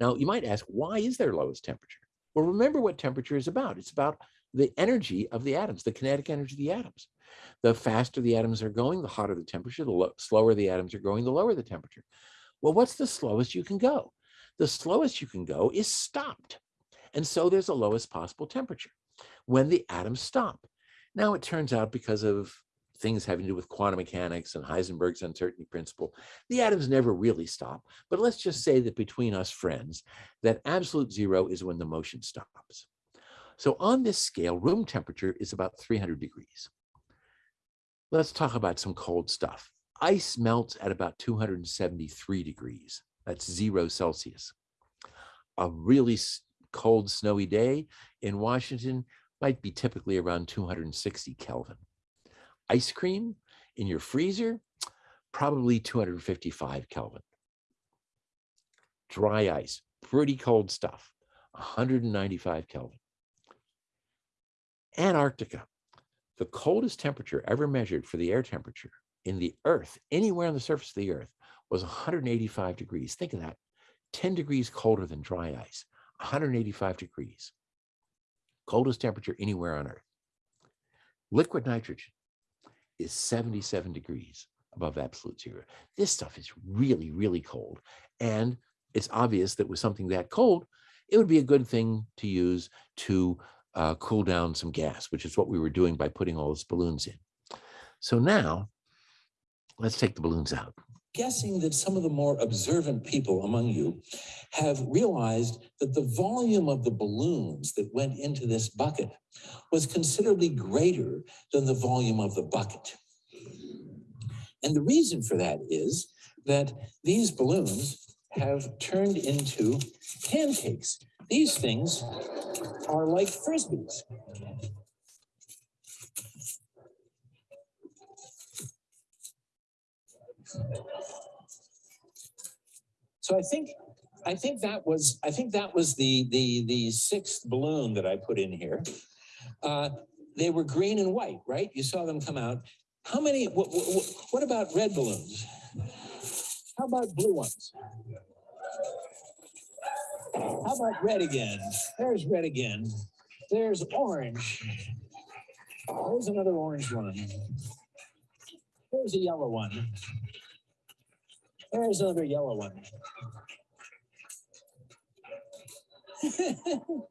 Now you might ask, why is there lowest temperature? Well, remember what temperature is about. It's about the energy of the atoms, the kinetic energy of the atoms. The faster the atoms are going, the hotter the temperature, the slower the atoms are going, the lower the temperature. Well, what's the slowest you can go? The slowest you can go is stopped. And so there's a lowest possible temperature when the atoms stop. Now it turns out because of things having to do with quantum mechanics and Heisenberg's uncertainty principle, the atoms never really stop. But let's just say that between us friends, that absolute zero is when the motion stops. So on this scale, room temperature is about 300 degrees. Let's talk about some cold stuff. Ice melts at about 273 degrees. That's zero Celsius. A really cold, snowy day in Washington might be typically around 260 Kelvin. Ice cream in your freezer, probably 255 Kelvin. Dry ice, pretty cold stuff, 195 Kelvin. Antarctica, the coldest temperature ever measured for the air temperature in the earth, anywhere on the surface of the earth, was 185 degrees. Think of that, 10 degrees colder than dry ice, 185 degrees. Coldest temperature anywhere on earth. Liquid nitrogen is 77 degrees above absolute zero. This stuff is really, really cold. And it's obvious that with something that cold, it would be a good thing to use to uh, cool down some gas, which is what we were doing by putting all those balloons in. So now let's take the balloons out. Guessing that some of the more observant people among you have realized that the volume of the balloons that went into this bucket was considerably greater than the volume of the bucket. And the reason for that is that these balloons have turned into pancakes. These things are like frisbees. So I think I think that was I think that was the the the sixth balloon that I put in here. Uh, they were green and white, right? You saw them come out. How many? What, what, what about red balloons? How about blue ones? How about red again? There's red again. There's orange. There's another orange one. There's a yellow one. There's another yellow one.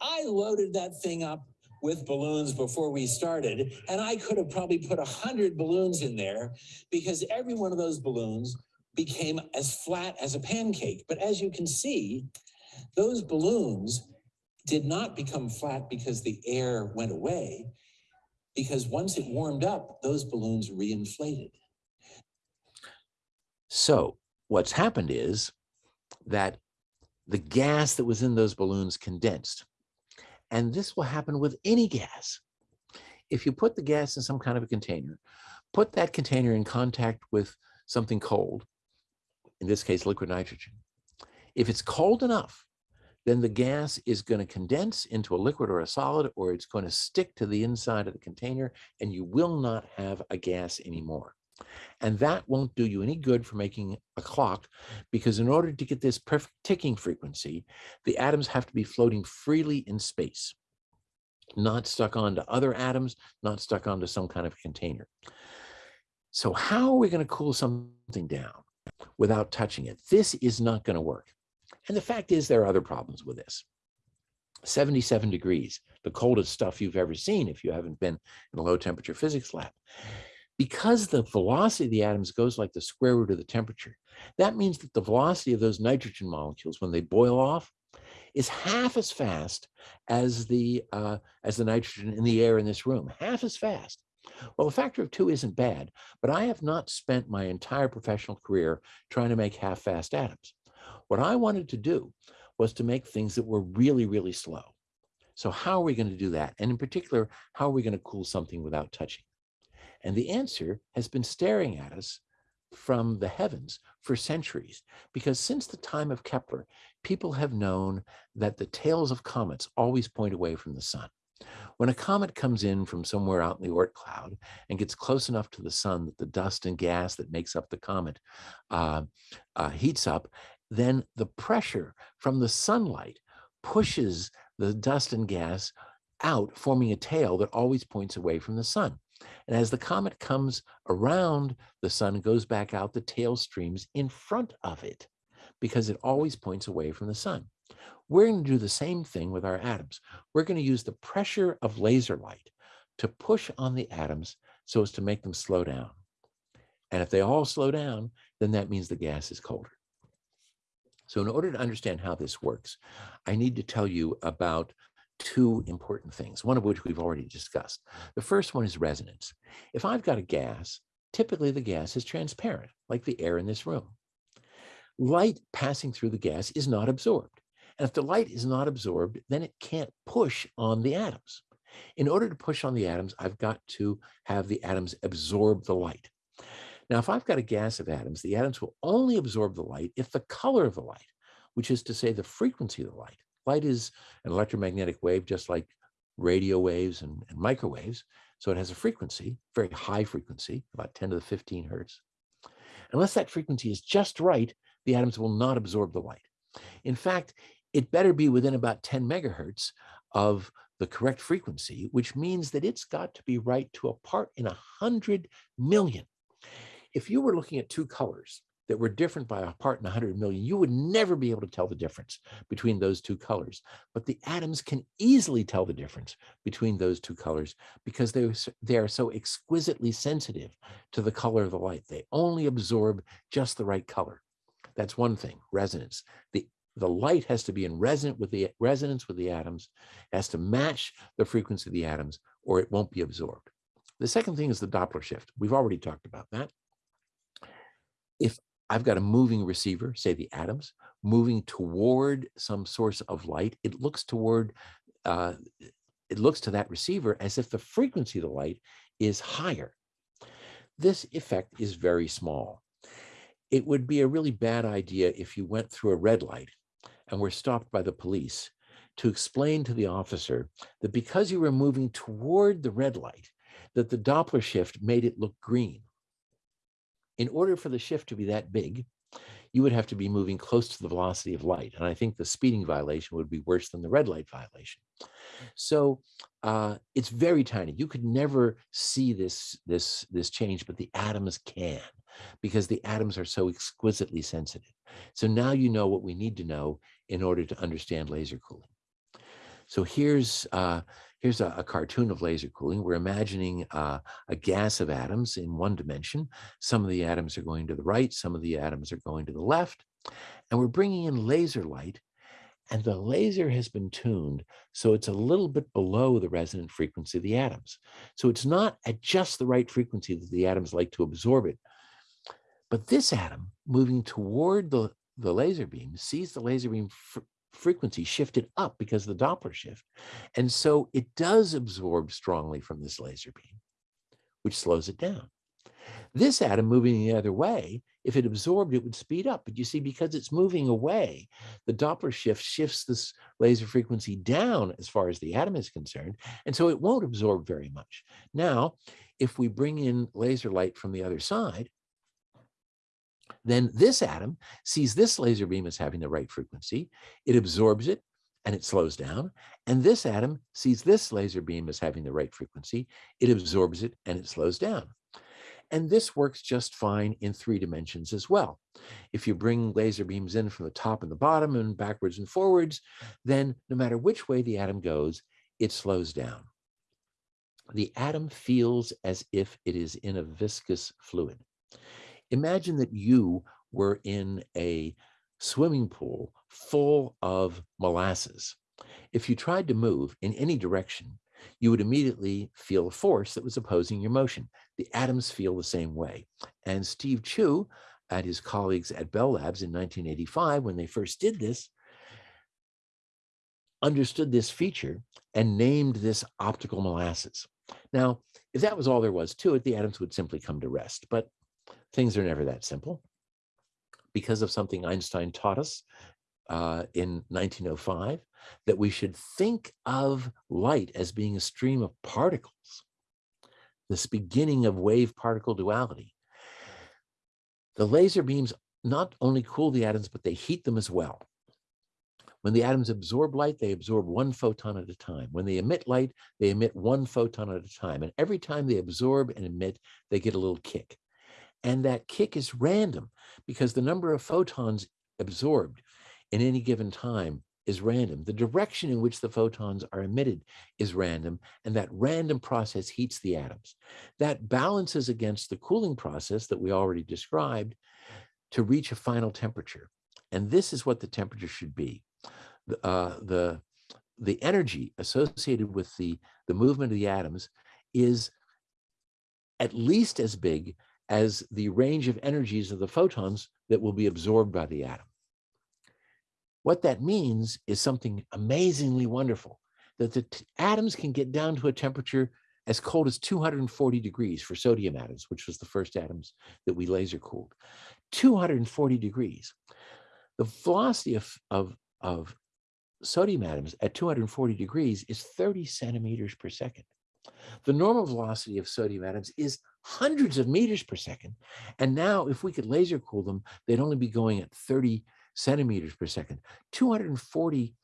I loaded that thing up with balloons before we started, and I could have probably put a hundred balloons in there because every one of those balloons became as flat as a pancake. But as you can see, those balloons did not become flat because the air went away, because once it warmed up, those balloons reinflated. So what's happened is that the gas that was in those balloons condensed. And this will happen with any gas. If you put the gas in some kind of a container, put that container in contact with something cold, in this case, liquid nitrogen. If it's cold enough, then the gas is going to condense into a liquid or a solid, or it's going to stick to the inside of the container, and you will not have a gas anymore. And that won't do you any good for making a clock because in order to get this perfect ticking frequency, the atoms have to be floating freely in space, not stuck onto other atoms, not stuck onto some kind of container. So how are we going to cool something down without touching it? This is not going to work. And the fact is there are other problems with this. 77 degrees, the coldest stuff you've ever seen if you haven't been in a low temperature physics lab because the velocity of the atoms goes like the square root of the temperature, that means that the velocity of those nitrogen molecules when they boil off is half as fast as the uh, as the nitrogen in the air in this room, half as fast. Well, a factor of two isn't bad, but I have not spent my entire professional career trying to make half-fast atoms. What I wanted to do was to make things that were really, really slow. So how are we going to do that? And in particular, how are we going to cool something without touching? And the answer has been staring at us from the heavens for centuries, because since the time of Kepler, people have known that the tails of comets always point away from the sun. When a comet comes in from somewhere out in the Oort cloud and gets close enough to the sun that the dust and gas that makes up the comet uh, uh, heats up, then the pressure from the sunlight pushes the dust and gas out, forming a tail that always points away from the sun. And as the comet comes around the sun goes back out, the tail streams in front of it because it always points away from the sun. We're going to do the same thing with our atoms. We're going to use the pressure of laser light to push on the atoms so as to make them slow down. And if they all slow down, then that means the gas is colder. So in order to understand how this works, I need to tell you about two important things, one of which we've already discussed. The first one is resonance. If I've got a gas, typically the gas is transparent, like the air in this room. Light passing through the gas is not absorbed. And if the light is not absorbed, then it can't push on the atoms. In order to push on the atoms, I've got to have the atoms absorb the light. Now, if I've got a gas of atoms, the atoms will only absorb the light if the color of the light, which is to say the frequency of the light, light is an electromagnetic wave, just like radio waves and, and microwaves. So it has a frequency, very high frequency, about 10 to the 15 hertz. Unless that frequency is just right, the atoms will not absorb the light. In fact, it better be within about 10 megahertz of the correct frequency, which means that it's got to be right to a part in a hundred million. If you were looking at two colors that were different by a part in 100 million, you would never be able to tell the difference between those two colors. But the atoms can easily tell the difference between those two colors because they, they are so exquisitely sensitive to the color of the light. They only absorb just the right color. That's one thing, resonance. The, the light has to be in resonant with the resonance with the atoms, has to match the frequency of the atoms, or it won't be absorbed. The second thing is the Doppler shift. We've already talked about that if I've got a moving receiver, say the atoms, moving toward some source of light, it looks toward, uh, it looks to that receiver as if the frequency of the light is higher. This effect is very small. It would be a really bad idea if you went through a red light and were stopped by the police to explain to the officer that because you were moving toward the red light, that the Doppler shift made it look green in order for the shift to be that big, you would have to be moving close to the velocity of light. And I think the speeding violation would be worse than the red light violation. So uh, it's very tiny. You could never see this, this, this change, but the atoms can because the atoms are so exquisitely sensitive. So now you know what we need to know in order to understand laser cooling. So here's uh, here's a, a, cartoon of laser cooling. We're imagining uh, a gas of atoms in one dimension. Some of the atoms are going to the right, some of the atoms are going to the left, and we're bringing in laser light. And the laser has been tuned so it's a little bit below the resonant frequency of the atoms. So it's not at just the right frequency that the atoms like to absorb it. But this atom moving toward the, the laser beam sees the laser beam frequency shifted up because of the Doppler shift. And so it does absorb strongly from this laser beam, which slows it down. This atom moving the other way, if it absorbed, it would speed up. But you see, because it's moving away, the Doppler shift shifts this laser frequency down as far as the atom is concerned. And so it won't absorb very much. Now, if we bring in laser light from the other side, then this atom sees this laser beam as having the right frequency. It absorbs it and it slows down. And this atom sees this laser beam as having the right frequency. It absorbs it and it slows down. And this works just fine in three dimensions as well. If you bring laser beams in from the top and the bottom and backwards and forwards, then no matter which way the atom goes, it slows down. The atom feels as if it is in a viscous fluid. Imagine that you were in a swimming pool full of molasses. If you tried to move in any direction, you would immediately feel a force that was opposing your motion. The atoms feel the same way. And Steve Chu and his colleagues at Bell Labs in 1985, when they first did this, understood this feature and named this optical molasses. Now, if that was all there was to it, the atoms would simply come to rest, but things are never that simple. Because of something Einstein taught us uh, in 1905, that we should think of light as being a stream of particles, this beginning of wave particle duality. The laser beams not only cool the atoms, but they heat them as well. When the atoms absorb light, they absorb one photon at a time. When they emit light, they emit one photon at a time. And every time they absorb and emit, they get a little kick. And that kick is random because the number of photons absorbed in any given time is random. The direction in which the photons are emitted is random, and that random process heats the atoms. That balances against the cooling process that we already described to reach a final temperature. And this is what the temperature should be uh, the the energy associated with the the movement of the atoms is at least as big as the range of energies of the photons that will be absorbed by the atom. What that means is something amazingly wonderful, that the atoms can get down to a temperature as cold as 240 degrees for sodium atoms, which was the first atoms that we laser cooled. 240 degrees. The velocity of, of, of sodium atoms at 240 degrees is 30 centimeters per second. The normal velocity of sodium atoms is hundreds of meters per second. And now if we could laser cool them, they'd only be going at 30 centimeters per second. 240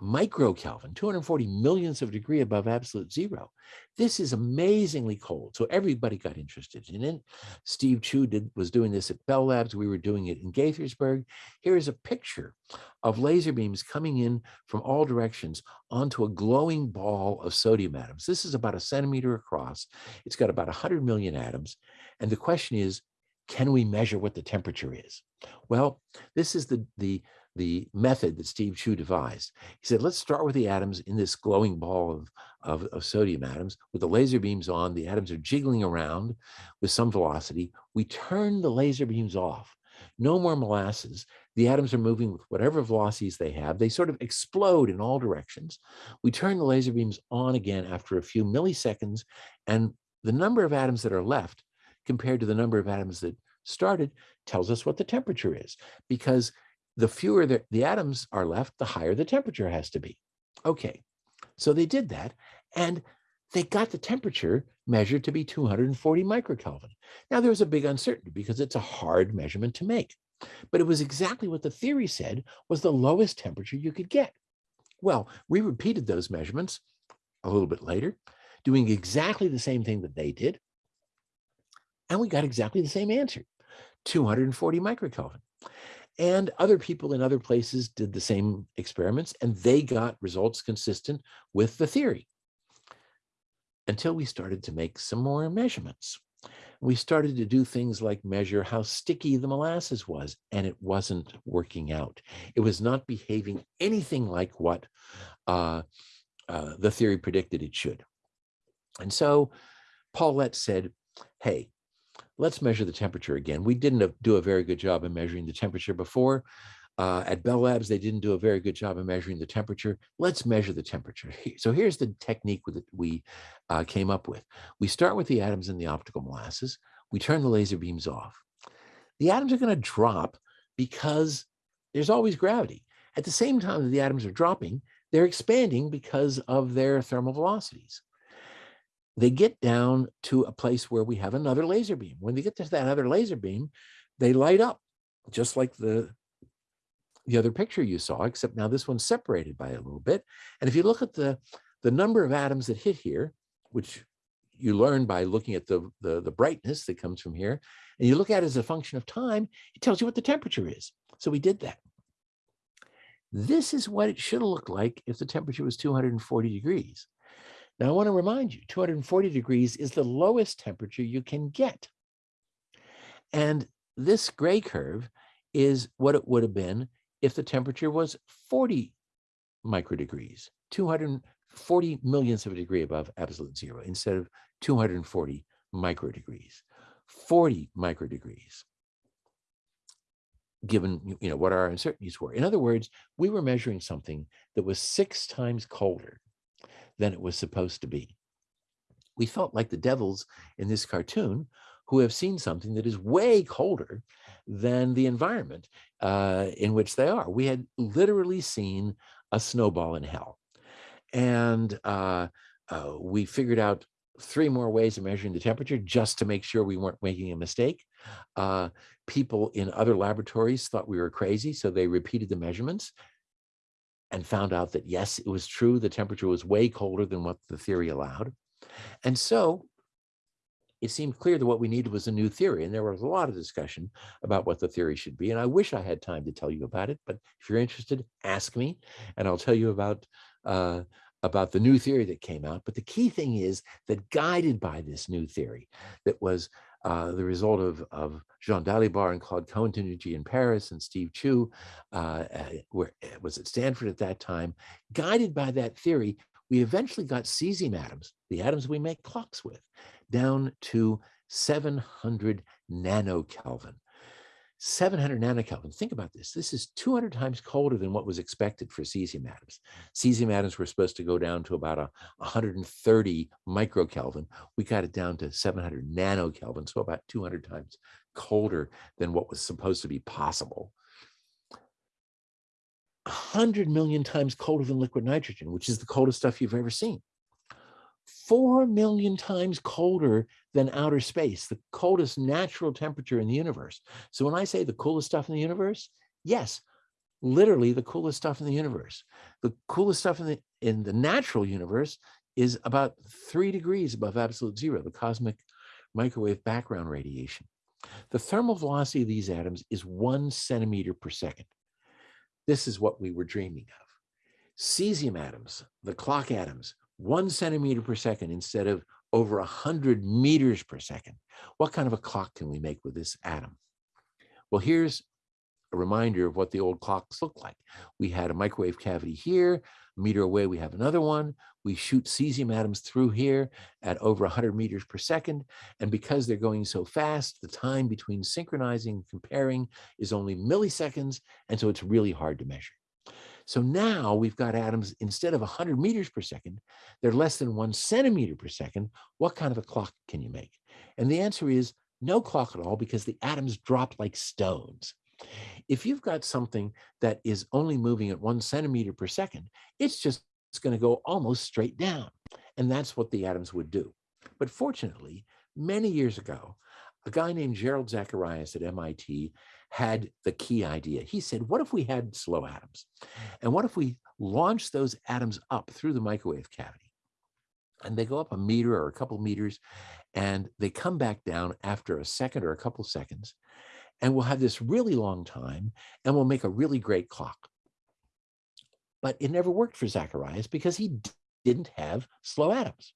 microkelvin, 240 millionths of a degree above absolute zero. This is amazingly cold. So everybody got interested in it. Steve Chu did, was doing this at Bell Labs. We were doing it in Gaithersburg. Here is a picture of laser beams coming in from all directions onto a glowing ball of sodium atoms. This is about a centimeter across. It's got about 100 million atoms. And the question is, can we measure what the temperature is? Well, this is the, the the method that Steve Chu devised. He said, let's start with the atoms in this glowing ball of, of, of, sodium atoms with the laser beams on. The atoms are jiggling around with some velocity. We turn the laser beams off. No more molasses. The atoms are moving with whatever velocities they have. They sort of explode in all directions. We turn the laser beams on again after a few milliseconds, and the number of atoms that are left compared to the number of atoms that started tells us what the temperature is because the fewer the, the atoms are left, the higher the temperature has to be. Okay, so they did that and they got the temperature measured to be 240 microkelvin. Now there was a big uncertainty because it's a hard measurement to make, but it was exactly what the theory said was the lowest temperature you could get. Well, we repeated those measurements a little bit later, doing exactly the same thing that they did. And we got exactly the same answer, 240 microkelvin. And other people in other places did the same experiments and they got results consistent with the theory until we started to make some more measurements. We started to do things like measure how sticky the molasses was, and it wasn't working out. It was not behaving anything like what uh, uh, the theory predicted it should. And so Paul Lett said, hey, let's measure the temperature again. We didn't do a very good job of measuring the temperature before. Uh, at Bell Labs, they didn't do a very good job of measuring the temperature. Let's measure the temperature. So here's the technique that we uh, came up with. We start with the atoms in the optical molasses. We turn the laser beams off. The atoms are going to drop because there's always gravity. At the same time that the atoms are dropping, they're expanding because of their thermal velocities they get down to a place where we have another laser beam. When they get to that other laser beam, they light up just like the, the other picture you saw, except now this one's separated by a little bit. And if you look at the, the number of atoms that hit here, which you learn by looking at the, the, the brightness that comes from here, and you look at it as a function of time, it tells you what the temperature is. So we did that. This is what it should have looked like if the temperature was 240 degrees. Now, I want to remind you, 240 degrees is the lowest temperature you can get. And this gray curve is what it would have been if the temperature was 40 microdegrees, 240 millionths of a degree above absolute zero instead of 240 microdegrees, 40 microdegrees. given you know what our uncertainties were. In other words, we were measuring something that was six times colder than it was supposed to be. We felt like the devils in this cartoon who have seen something that is way colder than the environment uh, in which they are. We had literally seen a snowball in hell. And uh, uh, we figured out three more ways of measuring the temperature just to make sure we weren't making a mistake. Uh, people in other laboratories thought we were crazy, so they repeated the measurements and found out that yes, it was true, the temperature was way colder than what the theory allowed. And so it seemed clear that what we needed was a new theory. And there was a lot of discussion about what the theory should be. And I wish I had time to tell you about it, but if you're interested, ask me and I'll tell you about uh, about the new theory that came out. But the key thing is that guided by this new theory that was uh, the result of, of Jean Dalibard and Claude Cohen-Tannoudji in Paris and Steve Chu, uh, was at Stanford at that time, guided by that theory, we eventually got cesium atoms, the atoms we make clocks with, down to 700 nanokelvin. 700 nanokelvin. Think about this. This is 200 times colder than what was expected for cesium atoms. Cesium atoms were supposed to go down to about a 130 microkelvin. We got it down to 700 nanokelvin, so about 200 times colder than what was supposed to be possible. 100 million times colder than liquid nitrogen, which is the coldest stuff you've ever seen. 4 million times colder than outer space, the coldest natural temperature in the universe. So when I say the coolest stuff in the universe, yes, literally the coolest stuff in the universe. The coolest stuff in the in the natural universe is about three degrees above absolute zero, the cosmic microwave background radiation. The thermal velocity of these atoms is one centimeter per second. This is what we were dreaming of. Cesium atoms, the clock atoms, one centimeter per second instead of over 100 meters per second. What kind of a clock can we make with this atom? Well, here's a reminder of what the old clocks looked like. We had a microwave cavity here, a meter away we have another one. We shoot cesium atoms through here at over 100 meters per second. And because they're going so fast, the time between synchronizing and comparing is only milliseconds. And so it's really hard to measure. So now we've got atoms, instead of 100 meters per second, they're less than one centimeter per second. What kind of a clock can you make? And the answer is no clock at all because the atoms drop like stones. If you've got something that is only moving at one centimeter per second, it's just going to go almost straight down. And that's what the atoms would do. But fortunately, many years ago, a guy named Jerrold Zacharias at MIT had the key idea. He said, what if we had slow atoms? And what if we launch those atoms up through the microwave cavity? And they go up a meter or a couple meters, and they come back down after a second or a couple seconds. And we'll have this really long time, and we'll make a really great clock. But it never worked for Zacharias because he didn't have slow atoms.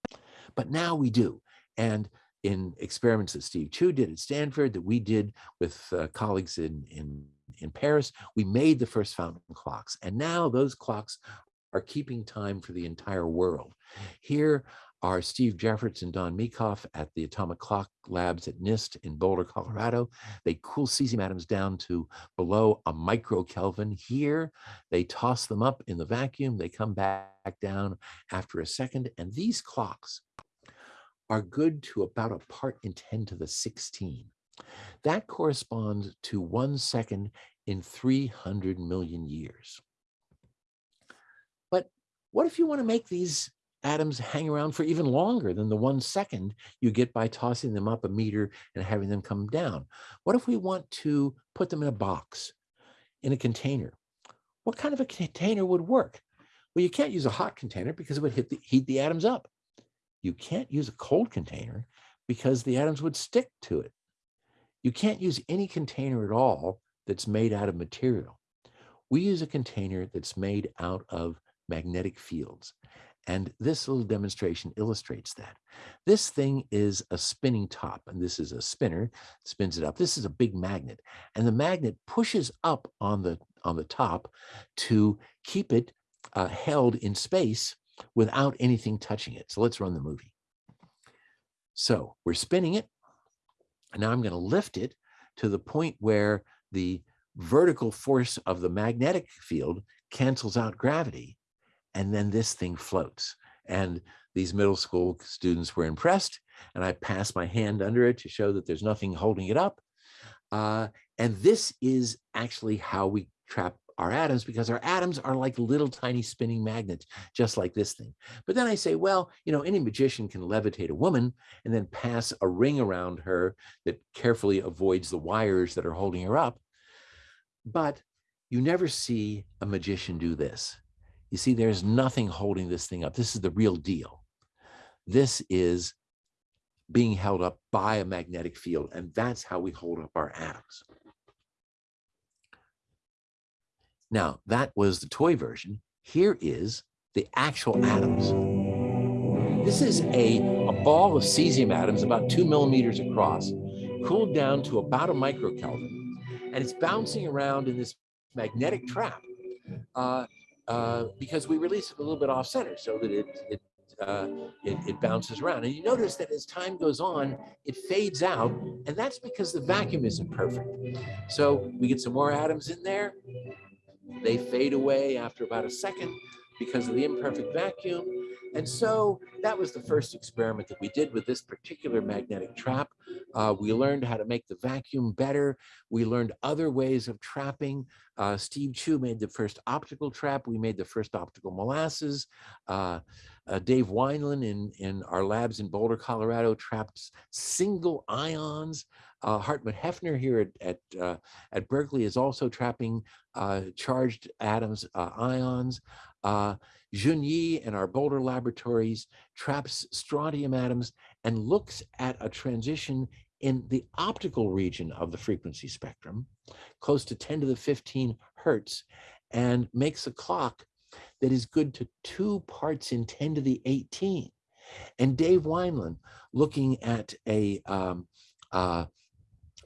But now we do. And in experiments that Steve Chu did at Stanford, that we did with uh, colleagues in, in, in Paris, we made the first fountain clocks. And now those clocks are keeping time for the entire world. Here are Steve Jefferts and Dawn Meekhof at the Atomic Clock Labs at NIST in Boulder, Colorado. They cool cesium atoms down to below a microkelvin. Here, they toss them up in the vacuum. They come back down after a second. And these clocks are good to about a part in 10 to the 16. That corresponds to one second in 300 million years. But what if you want to make these atoms hang around for even longer than the one second you get by tossing them up a meter and having them come down? What if we want to put them in a box, in a container? What kind of a container would work? Well, you can't use a hot container because it would the, heat the atoms up. You can't use a cold container because the atoms would stick to it. You can't use any container at all that's made out of material. We use a container that's made out of magnetic fields. And this little demonstration illustrates that. This thing is a spinning top, and this is a spinner, spins it up. This is a big magnet, and the magnet pushes up on the, on the top to keep it uh, held in space without anything touching it. So let's run the movie. So we're spinning it. And now I'm going to lift it to the point where the vertical force of the magnetic field cancels out gravity, and then this thing floats. And these middle school students were impressed, and I passed my hand under it to show that there's nothing holding it up. Uh, and this is actually how we trap our atoms because our atoms are like little tiny spinning magnets, just like this thing. But then I say, well, you know, any magician can levitate a woman and then pass a ring around her that carefully avoids the wires that are holding her up. But you never see a magician do this. You see, there's nothing holding this thing up. This is the real deal. This is being held up by a magnetic field, and that's how we hold up our atoms. Now, that was the toy version. Here is the actual atoms. This is a, a ball of cesium atoms about two millimeters across, cooled down to about a microkelvin, and it's bouncing around in this magnetic trap uh, uh, because we release it a little bit off center so that it, it, uh, it, it bounces around. And you notice that as time goes on, it fades out, and that's because the vacuum isn't perfect. So we get some more atoms in there, they fade away after about a second because of the imperfect vacuum. And so that was the first experiment that we did with this particular magnetic trap. Uh, we learned how to make the vacuum better. We learned other ways of trapping. Uh, Steve Chu made the first optical trap. We made the first optical molasses. Uh, uh Dave Wineland in, in our labs in Boulder, Colorado traps single ions. Uh, Hartmut Häffner here at, at, uh, at Berkeley is also trapping uh, charged atoms, uh, ions. Uh, Jun Ye in our Boulder laboratories traps strontium atoms and looks at a transition in the optical region of the frequency spectrum, close to 10 to the 15 hertz, and makes a clock that is good to two parts in 10 to the 18. And Dave Wineland looking at a, um, uh,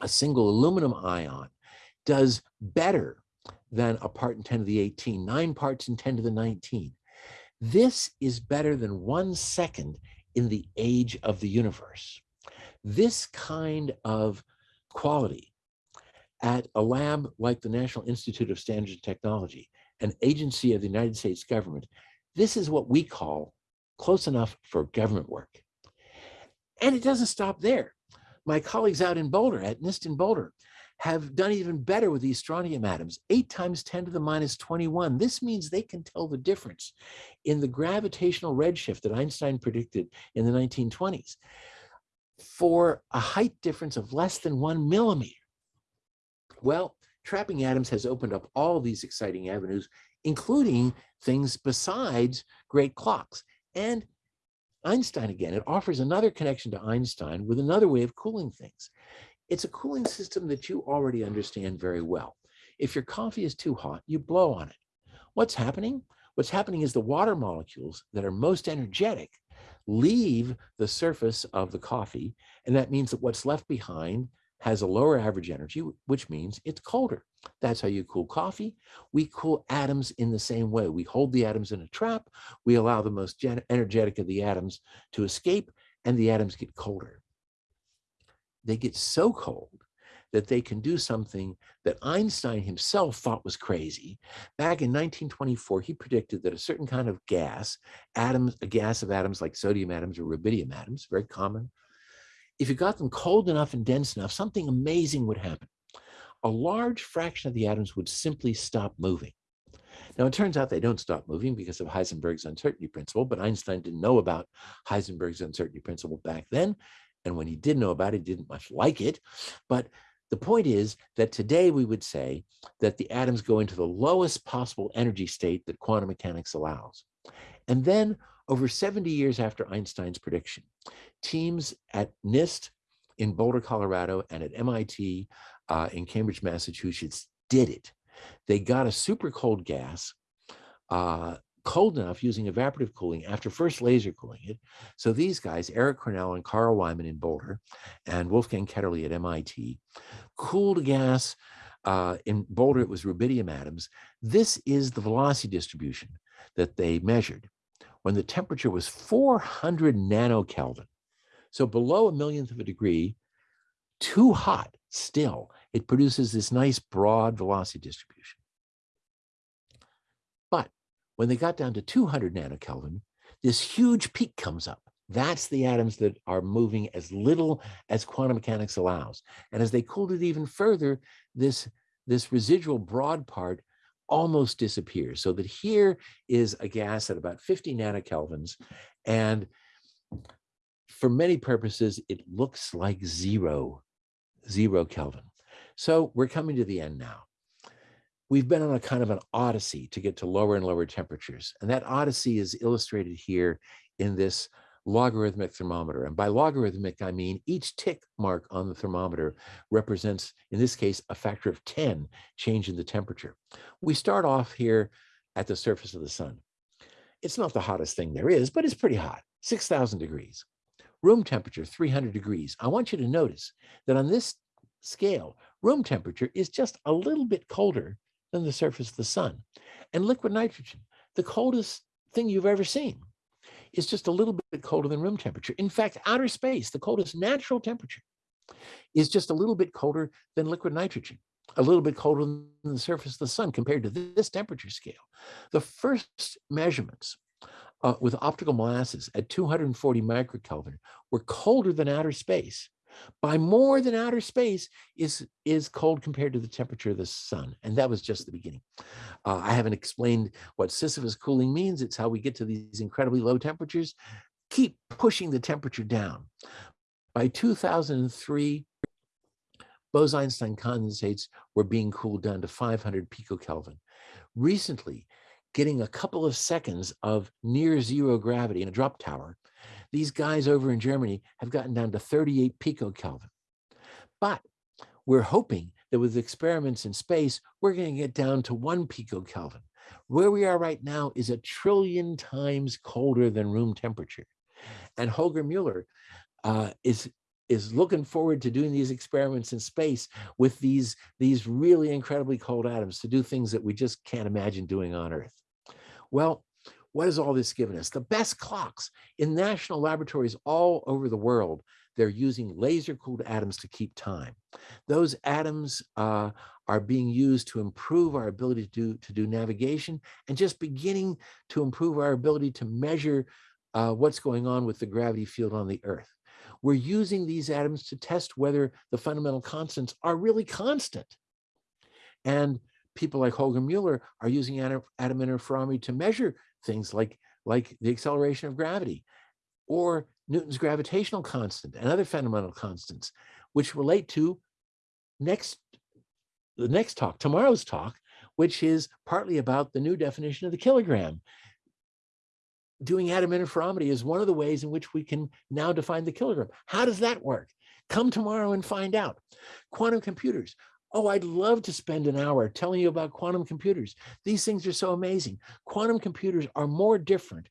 a single aluminum ion does better than a part in 10 to the 18, nine parts in 10 to the 19. This is better than one second in the age of the universe. This kind of quality at a lab like the National Institute of Standards and Technology, an agency of the United States government, this is what we call close enough for government work. And it doesn't stop there. My colleagues out in Boulder, at NIST in Boulder, have done even better with these strontium atoms, 8 times 10 to the minus 21. This means they can tell the difference in the gravitational redshift that Einstein predicted in the 1920s for a height difference of less than one millimeter. Well, trapping atoms has opened up all these exciting avenues, including things besides great clocks. And Einstein again, it offers another connection to Einstein with another way of cooling things. It's a cooling system that you already understand very well. If your coffee is too hot, you blow on it. What's happening? What's happening is the water molecules that are most energetic leave the surface of the coffee, and that means that what's left behind has a lower average energy, which means it's colder. That's how you cool coffee. We cool atoms in the same way. We hold the atoms in a trap, we allow the most energetic of the atoms to escape, and the atoms get colder they get so cold that they can do something that Einstein himself thought was crazy. Back in 1924, he predicted that a certain kind of gas, atoms, a gas of atoms like sodium atoms or rubidium atoms, very common, if you got them cold enough and dense enough, something amazing would happen. A large fraction of the atoms would simply stop moving. Now, it turns out they don't stop moving because of Heisenberg's uncertainty principle, but Einstein didn't know about Heisenberg's uncertainty principle back then. And when he did know about it, he didn't much like it. But the point is that today we would say that the atoms go into the lowest possible energy state that quantum mechanics allows. And then over 70 years after Einstein's prediction, teams at NIST in Boulder, Colorado, and at MIT uh, in Cambridge, Massachusetts did it. They got a super cold gas uh, cold enough using evaporative cooling after first laser cooling it. So these guys, Eric Cornell and Carl Wieman in Boulder and Wolfgang Ketterle at MIT, cooled gas uh, in Boulder, it was rubidium atoms. This is the velocity distribution that they measured when the temperature was 400 nanokelvin. So below a millionth of a degree, too hot still. it produces this nice broad velocity distribution. But when they got down to 200 nanokelvin, this huge peak comes up. That's the atoms that are moving as little as quantum mechanics allows. And as they cooled it even further, this, this residual broad part almost disappears. So that here is a gas at about 50 nanokelvins. And for many purposes, it looks like zero, zero Kelvin. So we're coming to the end now. We've been on a kind of an odyssey to get to lower and lower temperatures. And that odyssey is illustrated here in this logarithmic thermometer. And by logarithmic, I mean each tick mark on the thermometer represents, in this case, a factor of 10 change in the temperature. We start off here at the surface of the sun. It's not the hottest thing there is, but it's pretty hot, 6,000 degrees. Room temperature, 300 degrees. I want you to notice that on this scale, room temperature is just a little bit colder than the surface of the sun. And liquid nitrogen, the coldest thing you've ever seen, is just a little bit colder than room temperature. In fact, outer space, the coldest natural temperature, is just a little bit colder than liquid nitrogen, a little bit colder than the surface of the sun compared to this temperature scale. The first measurements uh, with optical molasses at 240 microkelvin were colder than outer space by more than outer space is is cold compared to the temperature of the sun and that was just the beginning. Uh, i haven't explained what sisyphus cooling means it's how we get to these incredibly low temperatures. Keep pushing the temperature down. By 2003 bose-einstein condensates were being cooled down to 500 picokelvin. Recently getting a couple of seconds of near zero gravity in a drop tower these guys over in Germany have gotten down to 38 picokelvin. But we're hoping that with experiments in space, we're going to get down to one picokelvin. Where we are right now is a trillion times colder than room temperature. And Holger Mueller uh, is is looking forward to doing these experiments in space with these these really incredibly cold atoms to do things that we just can't imagine doing on Earth. Well, what has all this given us? The best clocks in national laboratories all over the world. They're using laser cooled atoms to keep time. Those atoms uh, are being used to improve our ability to do, to do navigation and just beginning to improve our ability to measure uh, what's going on with the gravity field on the Earth. We're using these atoms to test whether the fundamental constants are really constant. And people like Holger Mueller are using atom, atom interferometry to measure things like, like the acceleration of gravity or Newton's gravitational constant and other fundamental constants, which relate to next the next talk, tomorrow's talk, which is partly about the new definition of the kilogram. Doing atom interferometry is one of the ways in which we can now define the kilogram. How does that work? Come tomorrow and find out. Quantum computers Oh, I'd love to spend an hour telling you about quantum computers. These things are so amazing. Quantum computers are more different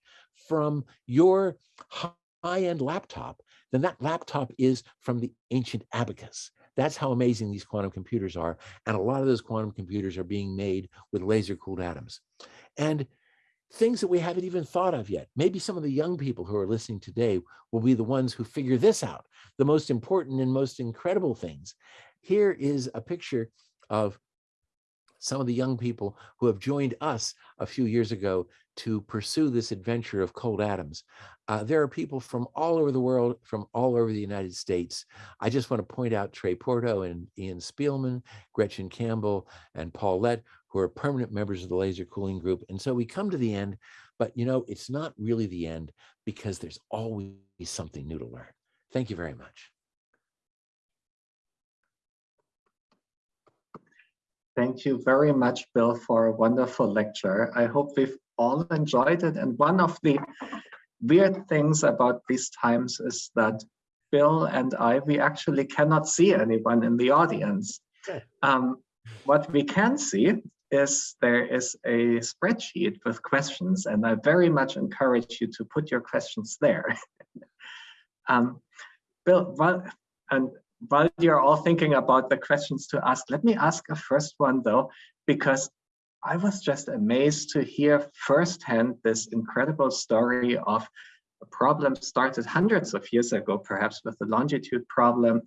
from your high-end laptop than that laptop is from the ancient abacus. That's how amazing these quantum computers are. And a lot of those quantum computers are being made with laser cooled atoms. And things that we haven't even thought of yet. Maybe some of the young people who are listening today will be the ones who figure this out, the most important and most incredible things. Here is a picture of some of the young people who have joined us a few years ago to pursue this adventure of cold atoms. Uh, there are people from all over the world, from all over the United States. I just want to point out Trey Porto and Ian Spielman, Gretchen Campbell, and Paul Lett, who are permanent members of the laser cooling group. And so we come to the end, but you know, it's not really the end because there's always something new to learn. Thank you very much. Thank you very much, Bill, for a wonderful lecture. I hope we've all enjoyed it. And one of the weird things about these times is that Bill and I, we actually cannot see anyone in the audience. Um, what we can see is there is a spreadsheet with questions, and I very much encourage you to put your questions there. um, Bill, well, and while you're all thinking about the questions to ask, let me ask a first one though, because I was just amazed to hear firsthand this incredible story of a problem started hundreds of years ago, perhaps with the longitude problem,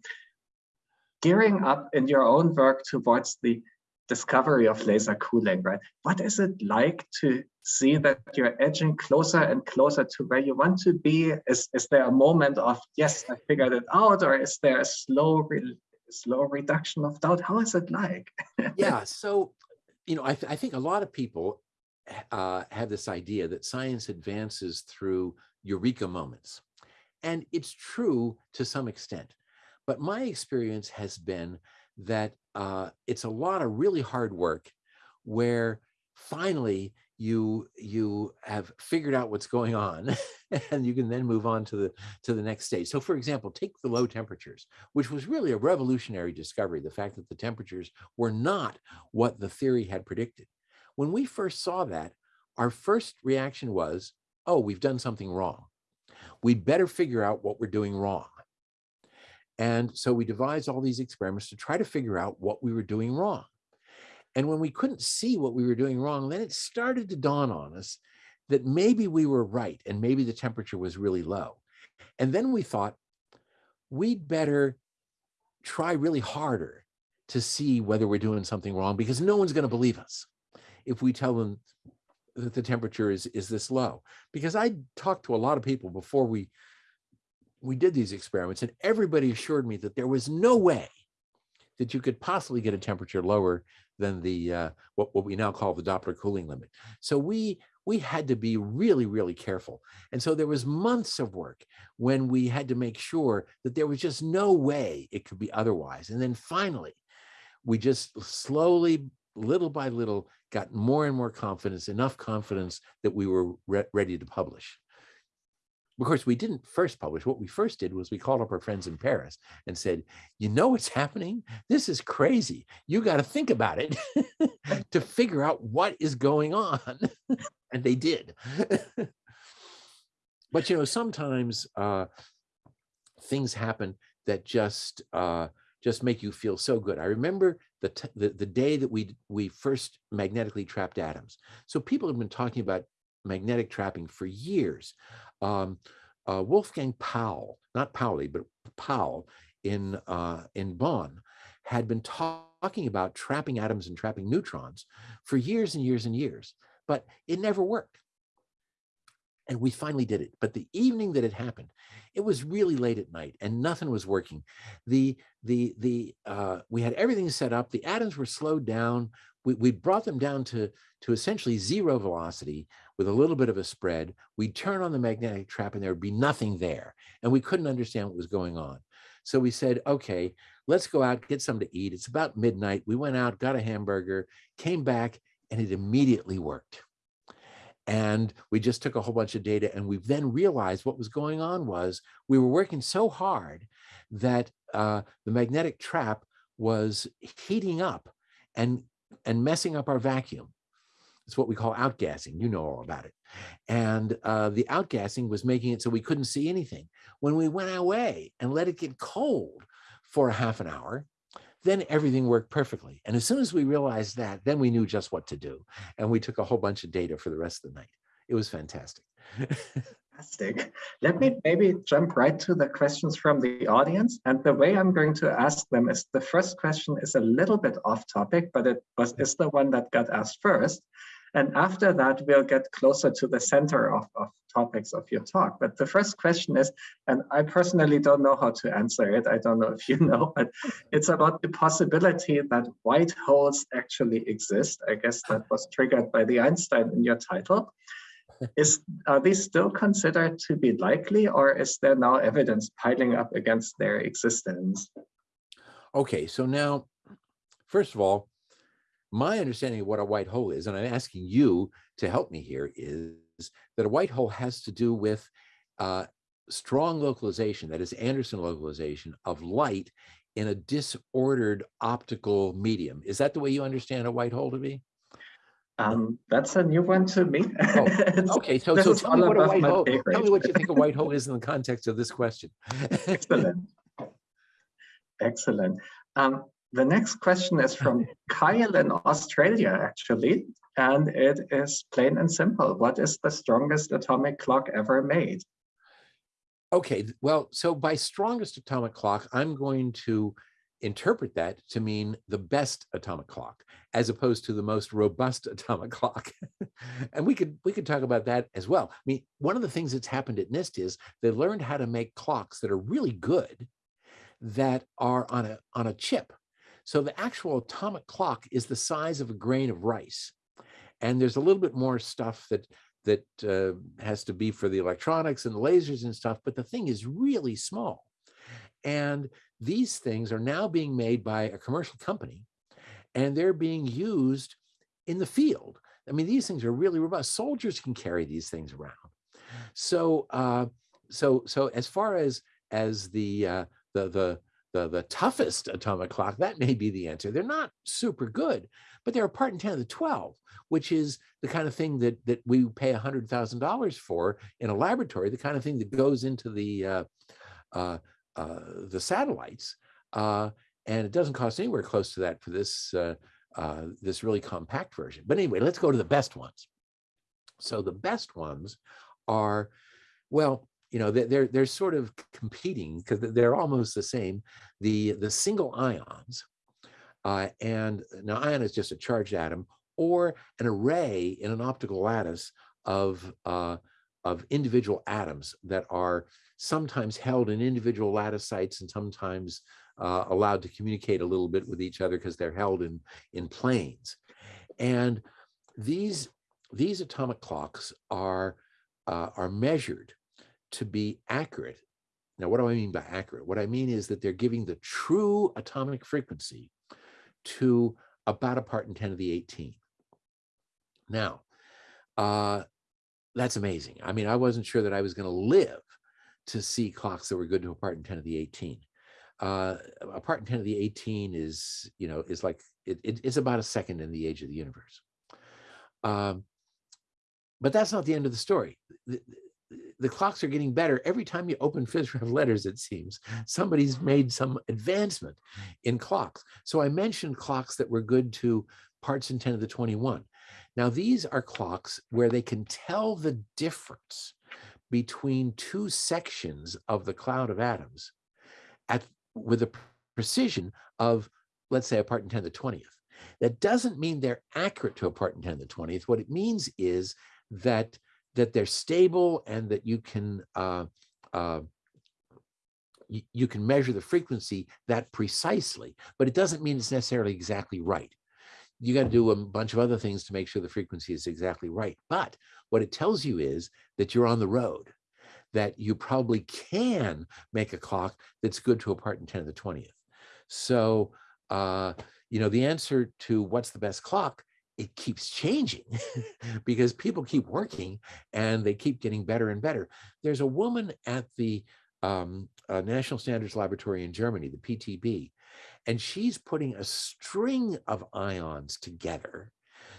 gearing up in your own work towards the discovery of laser cooling, right? What is it like to see that you're edging closer and closer to where you want to be? Is, is there a moment of, yes, I figured it out, or is there a slow, re slow reduction of doubt? How is it like? yeah, so, you know, I, th I think a lot of people uh, have this idea that science advances through eureka moments. And it's true to some extent. But my experience has been that uh, it's a lot of really hard work where finally you you have figured out what's going on and you can then move on to the to the next stage. So for example take the low temperatures which was really a revolutionary discovery the fact that the temperatures were not what the theory had predicted. When we first saw that our first reaction was oh we've done something wrong. We'd better figure out what we're doing wrong and so we devised all these experiments to try to figure out what we were doing wrong. And when we couldn't see what we were doing wrong, then it started to dawn on us that maybe we were right and maybe the temperature was really low. And then we thought we'd better try really harder to see whether we're doing something wrong because no one's going to believe us if we tell them that the temperature is, is this low. Because I talked to a lot of people before we we did these experiments and everybody assured me that there was no way that you could possibly get a temperature lower than the uh, what, what we now call the Doppler cooling limit. So we we had to be really, really careful. And so there was months of work when we had to make sure that there was just no way it could be otherwise. And then finally, we just slowly, little by little, got more and more confidence, enough confidence that we were re ready to publish. Of course, we didn't first publish. What we first did was we called up our friends in Paris and said, you know what's happening? This is crazy. You got to think about it to figure out what is going on. and they did. but, you know, sometimes uh, things happen that just uh, just make you feel so good. I remember the, the, the day that we we first magnetically trapped atoms. So people have been talking about magnetic trapping for years um, uh, Wolfgang Paul, not Pauli, but Paul in, uh, in Bonn had been talking about trapping atoms and trapping neutrons for years and years and years, but it never worked. And we finally did it. But the evening that it happened, it was really late at night and nothing was working. The, the, the, uh, we had everything set up. The atoms were slowed down. We, we brought them down to, to essentially zero velocity with a little bit of a spread, we'd turn on the magnetic trap and there would be nothing there. And we couldn't understand what was going on. So we said, okay, let's go out, get something to eat. It's about midnight. We went out, got a hamburger, came back, and it immediately worked. And we just took a whole bunch of data and we then realized what was going on was we were working so hard that uh, the magnetic trap was heating up and, and messing up our vacuum. It's what we call outgassing. You know all about it. And uh, the outgassing was making it so we couldn't see anything. When we went away and let it get cold for a half an hour, then everything worked perfectly. And as soon as we realized that, then we knew just what to do. And we took a whole bunch of data for the rest of the night. It was fantastic. Fantastic. Let me maybe jump right to the questions from the audience. And the way I'm going to ask them is the first question is a little bit off topic, but it was is the one that got asked first. And after that, we'll get closer to the center of, of topics of your talk. But the first question is, and I personally don't know how to answer it. I don't know if you know, but it's about the possibility that white holes actually exist. I guess that was triggered by the Einstein in your title. Is Are these still considered to be likely or is there now evidence piling up against their existence? Okay, so now, first of all, my understanding of what a white hole is, and I'm asking you to help me here, is that a white hole has to do with uh, strong localization, that is Anderson localization of light in a disordered optical medium. Is that the way you understand a white hole to be? Um, that's a new one to me. Oh, okay, so, so tell me what a white hole, tell me what you think a white hole is in the context of this question. Excellent. Excellent. Um, the next question is from Kyle in Australia, actually, and it is plain and simple. What is the strongest atomic clock ever made? Okay, well, so by strongest atomic clock, I'm going to interpret that to mean the best atomic clock as opposed to the most robust atomic clock. and we could we could talk about that as well. I mean, one of the things that's happened at NIST is they learned how to make clocks that are really good that are on a on a chip. So the actual atomic clock is the size of a grain of rice. And there's a little bit more stuff that that uh, has to be for the electronics and the lasers and stuff, but the thing is really small. And these things are now being made by a commercial company and they're being used in the field. I mean, these things are really robust. Soldiers can carry these things around. So, uh, so, so as far as as the uh, the the the the toughest atomic clock, that may be the answer. They're not super good, but they're a part in ten of the twelve, which is the kind of thing that that we pay a hundred thousand dollars for in a laboratory, the kind of thing that goes into the uh, uh, the satellites, uh, and it doesn't cost anywhere close to that for this uh, uh, this really compact version. But anyway, let's go to the best ones. So the best ones are, well, you know, they're they're, they're sort of competing because they're almost the same. The the single ions, uh, and now ion is just a charged atom or an array in an optical lattice of uh, of individual atoms that are sometimes held in individual lattice sites and sometimes uh, allowed to communicate a little bit with each other because they're held in, in planes. And these, these atomic clocks are, uh, are measured to be accurate. Now, what do I mean by accurate? What I mean is that they're giving the true atomic frequency to about a part in 10 to the 18. Now, uh, that's amazing. I mean, I wasn't sure that I was going to live to see clocks that were good to a part in 10 to the 18. Uh, a part in 10 to the 18 is, you know, is like, it, it, it's about a second in the age of the universe. Um, but that's not the end of the story. The, the clocks are getting better. Every time you open PhysRev letters, it seems, somebody's made some advancement in clocks. So I mentioned clocks that were good to parts in 10 to the 21. Now, these are clocks where they can tell the difference between two sections of the cloud of atoms at with a precision of, let's say, a part in 10 to the 20th. That doesn't mean they're accurate to a part in 10 to the 20th. What it means is that, that they're stable and that you can uh, uh, you, you can measure the frequency that precisely, but it doesn't mean it's necessarily exactly right you got to do a bunch of other things to make sure the frequency is exactly right. But what it tells you is that you're on the road, that you probably can make a clock that's good to a part in 10 to the 20th. So, uh, you know, the answer to what's the best clock, it keeps changing because people keep working and they keep getting better and better. There's a woman at the um, uh, National Standards Laboratory in Germany, the PTB, and she's putting a string of ions together.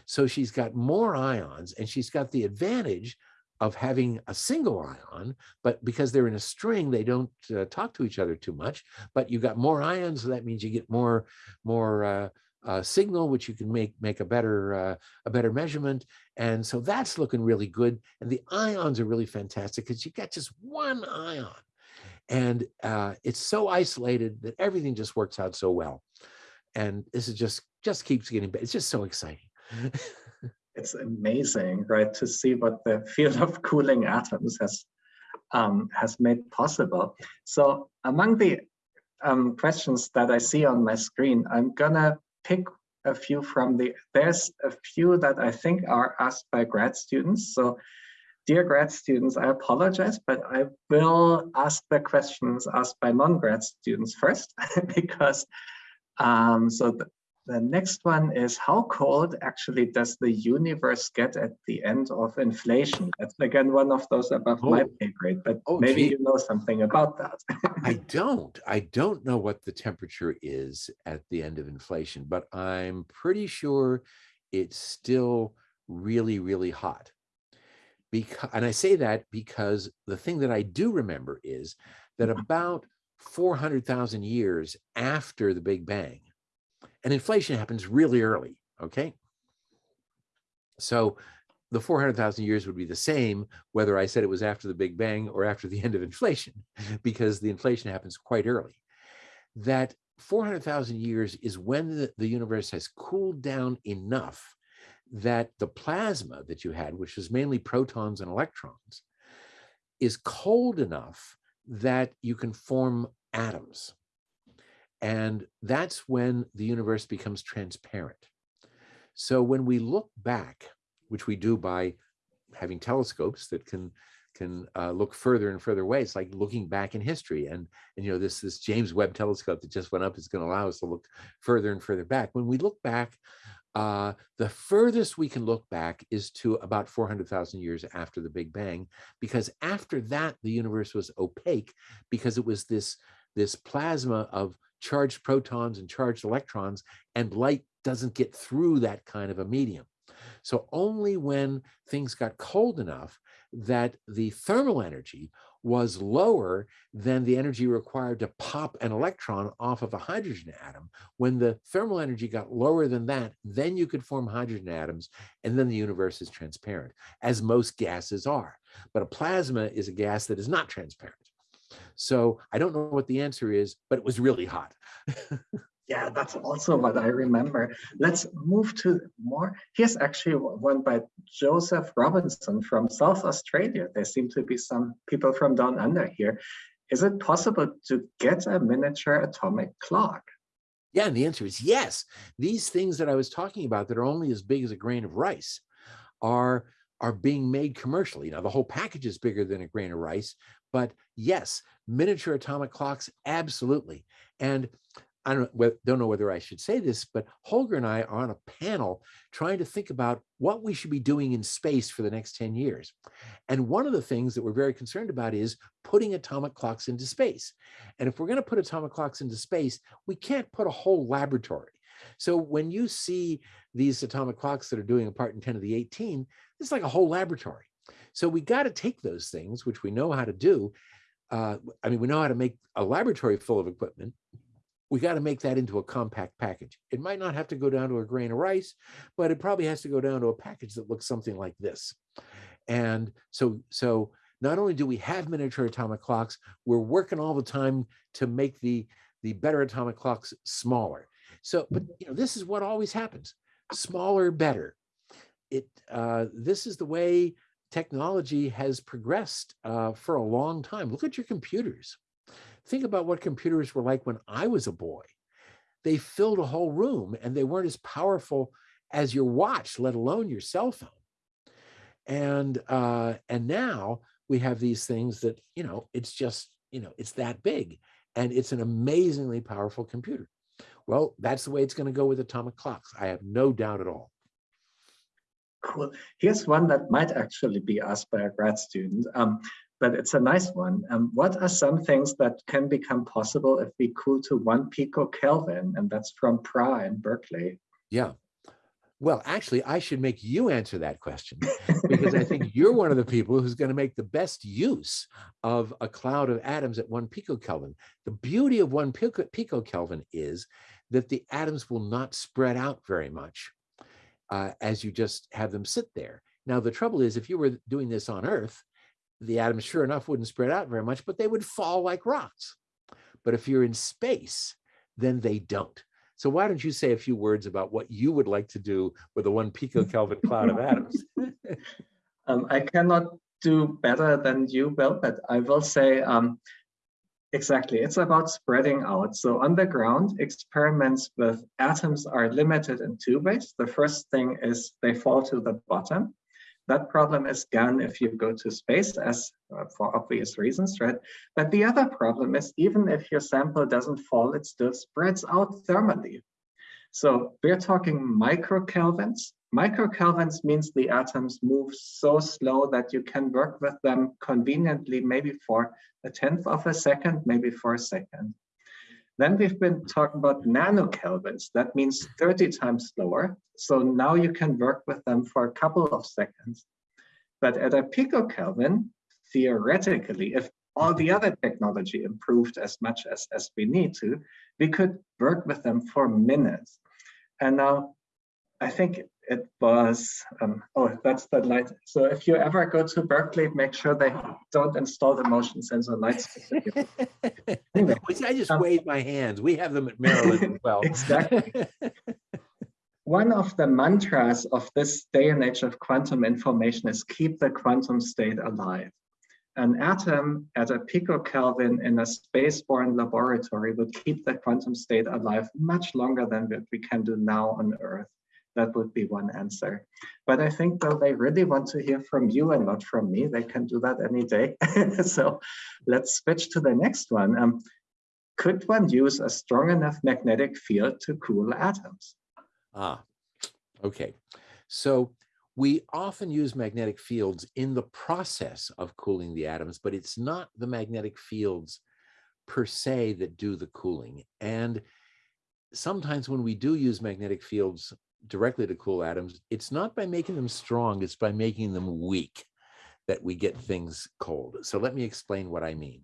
So she's got more ions and she's got the advantage of having a single ion, but because they're in a string, they don't uh, talk to each other too much, but you've got more ions, so that means you get more, more uh, uh, signal, which you can make make a better uh, a better measurement. And so that's looking really good. And the ions are really fantastic because you got just one ion and uh, it's so isolated that everything just works out so well. And this is just just keeps getting better. It's just so exciting. it's amazing, right, to see what the field of cooling atoms has um, has made possible. So among the um, questions that I see on my screen, I'm gonna pick a few from the, there's a few that I think are asked by grad students. So Dear grad students, I apologize, but I will ask the questions asked by non-grad students first, because um, so the, the next one is how cold actually does the universe get at the end of inflation? That's again one of those above oh. my pay grade, but oh, maybe gee. you know something about that. I don't. I don't know what the temperature is at the end of inflation, but I'm pretty sure it's still really, really hot because and I say that because the thing that I do remember is that mm-hmm. about 400,000 years after the Big Bang, and inflation happens really early, okay? So the 400,000 years would be the same whether I said it was after the Big Bang or after the end of inflation, because the inflation happens quite early. That 400,000 years is when the, the universe has cooled down enough that the plasma that you had, which is mainly protons and electrons, is cold enough that you can form atoms. And that's when the universe becomes transparent. So when we look back, which we do by having telescopes that can can uh, look further and further away. It's like looking back in history. And, and you know, this, this James Webb telescope that just went up is going to allow us to look further and further back. When we look back, uh, the furthest we can look back is to about 400,000 years after the Big Bang, because after that, the universe was opaque because it was this, this plasma of charged protons and charged electrons, and light doesn't get through that kind of a medium. So only when things got cold enough that the thermal energy was lower than the energy required to pop an electron off of a hydrogen atom. When the thermal energy got lower than that, then you could form hydrogen atoms, and then the universe is transparent, as most gases are. But a plasma is a gas that is not transparent. So I don't know what the answer is, but it was really hot. Yeah, that's also what I remember. Let's move to more. Here's actually one by Joseph Robinson from South Australia. There seem to be some people from down under here. Is it possible to get a miniature atomic clock? Yeah, and the answer is yes. These things that I was talking about that are only as big as a grain of rice are, are being made commercially. Now, the whole package is bigger than a grain of rice, but yes, miniature atomic clocks, absolutely. And I don't, don't know whether I should say this, but Holger and I are on a panel trying to think about what we should be doing in space for the next 10 years. And one of the things that we're very concerned about is putting atomic clocks into space. And if we're going to put atomic clocks into space, we can't put a whole laboratory. So when you see these atomic clocks that are doing a part in 10 to the 18, it's like a whole laboratory. So we got to take those things, which we know how to do. Uh, I mean, we know how to make a laboratory full of equipment, we got to make that into a compact package. It might not have to go down to a grain of rice, but it probably has to go down to a package that looks something like this. And so, so not only do we have miniature atomic clocks, we're working all the time to make the, the better atomic clocks smaller. So, but you know, this is what always happens, smaller, better. It, uh, this is the way technology has progressed uh, for a long time. Look at your computers. Think about what computers were like when I was a boy. They filled a whole room and they weren't as powerful as your watch, let alone your cell phone. And uh, and now we have these things that, you know, it's just, you know, it's that big and it's an amazingly powerful computer. Well, that's the way it's going to go with atomic clocks. I have no doubt at all. Cool. Here's one that might actually be asked by a grad student. Um, but it's a nice one. Um, what are some things that can become possible if we cool to one picokelvin? And that's from Pra in Berkeley. Yeah. Well, actually, I should make you answer that question because I think you're one of the people who's going to make the best use of a cloud of atoms at one picokelvin. The beauty of one pico, picokelvin is that the atoms will not spread out very much uh, as you just have them sit there. Now, the trouble is if you were doing this on Earth, the atoms sure enough wouldn't spread out very much, but they would fall like rocks. But if you're in space, then they don't. So why don't you say a few words about what you would like to do with a one picokelvin cloud of atoms? um, I cannot do better than you will, but I will say um, exactly, it's about spreading out. So on the ground, experiments with atoms are limited in two ways. The first thing is they fall to the bottom. That problem is gone if you go to space as uh, for obvious reasons, right? But the other problem is even if your sample doesn't fall, it still spreads out thermally. So we're talking microkelvins. Microkelvins means the atoms move so slow that you can work with them conveniently, maybe for a tenth of a second, maybe for a second. Then we've been talking about nanokelvins. That means 30 times slower. So now you can work with them for a couple of seconds. But at a picokelvin, theoretically, if all the other technology improved as much as, as we need to, we could work with them for minutes. And now I think it was, um, oh, that's the light. So if you ever go to Berkeley, make sure they don't install the motion sensor lights. Anyway, I just um, wave my hands. We have them at Maryland as well. Exactly. One of the mantras of this day and age of quantum information is keep the quantum state alive. An atom at a picokelvin in a spaceborne laboratory would keep the quantum state alive much longer than what we can do now on Earth. That would be one answer. But I think though they really want to hear from you and not from me, they can do that any day. so let's switch to the next one. Um, could one use a strong enough magnetic field to cool atoms? Ah, okay. So we often use magnetic fields in the process of cooling the atoms, but it's not the magnetic fields per se that do the cooling. And sometimes when we do use magnetic fields directly to cool atoms, it's not by making them strong, it's by making them weak that we get things cold. So let me explain what I mean.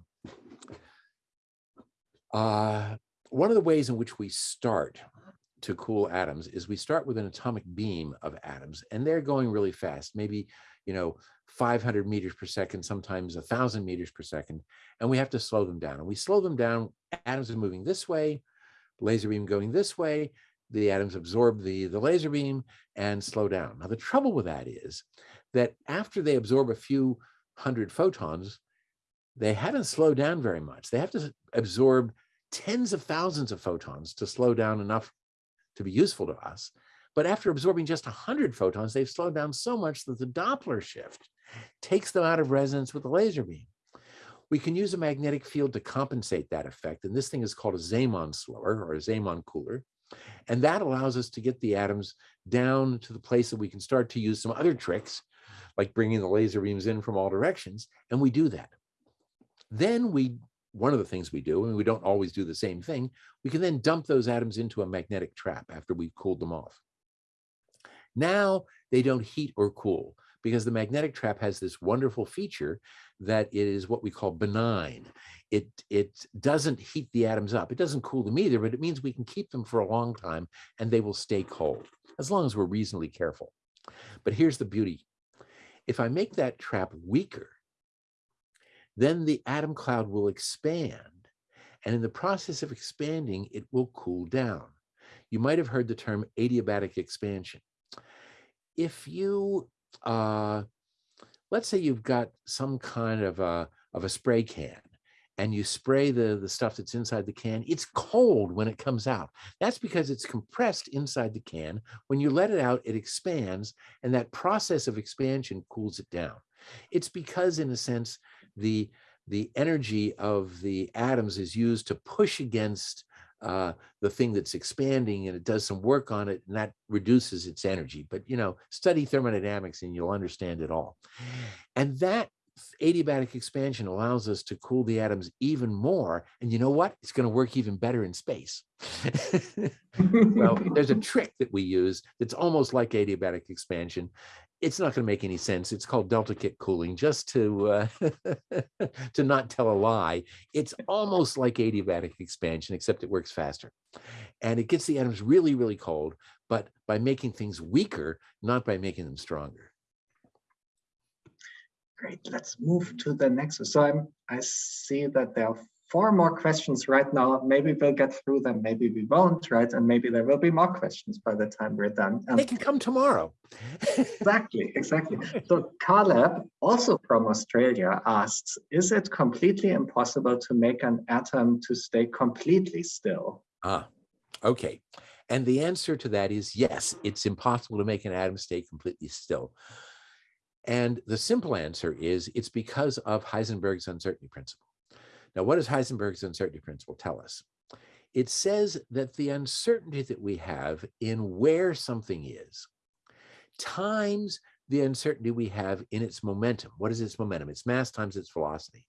Uh, one of the ways in which we start to cool atoms is we start with an atomic beam of atoms and they're going really fast, maybe, you know, 500 meters per second, sometimes a thousand meters per second, and we have to slow them down. And we slow them down, atoms are moving this way, laser beam going this way, the atoms absorb the, the laser beam and slow down. Now, the trouble with that is that after they absorb a few hundred photons, they haven't slowed down very much. They have to absorb tens of thousands of photons to slow down enough to be useful to us. But after absorbing just 100 photons, they've slowed down so much that the Doppler shift takes them out of resonance with the laser beam. We can use a magnetic field to compensate that effect. And this thing is called a Zeeman slower or a Zeeman cooler. And that allows us to get the atoms down to the place that we can start to use some other tricks, like bringing the laser beams in from all directions. And we do that. Then we, one of the things we do, and we don't always do the same thing, we can then dump those atoms into a magnetic trap after we've cooled them off. Now they don't heat or cool because the magnetic trap has this wonderful feature that it is what we call benign. It, it doesn't heat the atoms up. It doesn't cool them either, but it means we can keep them for a long time and they will stay cold as long as we're reasonably careful. But here's the beauty. If I make that trap weaker, then the atom cloud will expand. And in the process of expanding, it will cool down. You might have heard the term adiabatic expansion. If you uh, let's say you've got some kind of a, of a spray can and you spray the, the stuff that's inside the can, it's cold when it comes out. That's because it's compressed inside the can. When you let it out, it expands, and that process of expansion cools it down. It's because, in a sense, the, the energy of the atoms is used to push against uh, the thing that's expanding and it does some work on it and that reduces its energy. But, you know, study thermodynamics and you'll understand it all. And that adiabatic expansion allows us to cool the atoms even more. And you know what? It's going to work even better in space. well, there's a trick that we use that's almost like adiabatic expansion it's not going to make any sense. It's called delta kick cooling, just to uh, to not tell a lie. It's almost like adiabatic expansion, except it works faster, and it gets the atoms really, really cold, but by making things weaker, not by making them stronger. Great. Let's move to the next. So I'm, I see that there are four more questions right now. Maybe we'll get through them, maybe we won't, right? And maybe there will be more questions by the time we're done. Um, they can come tomorrow. exactly, exactly. So Caleb, also from Australia, asks, is it completely impossible to make an atom to stay completely still? Ah, okay. And the answer to that is yes, it's impossible to make an atom stay completely still. And the simple answer is it's because of Heisenberg's uncertainty principle. Now, what does Heisenberg's uncertainty principle tell us? It says that the uncertainty that we have in where something is times the uncertainty we have in its momentum. What is its momentum? It's mass times its velocity.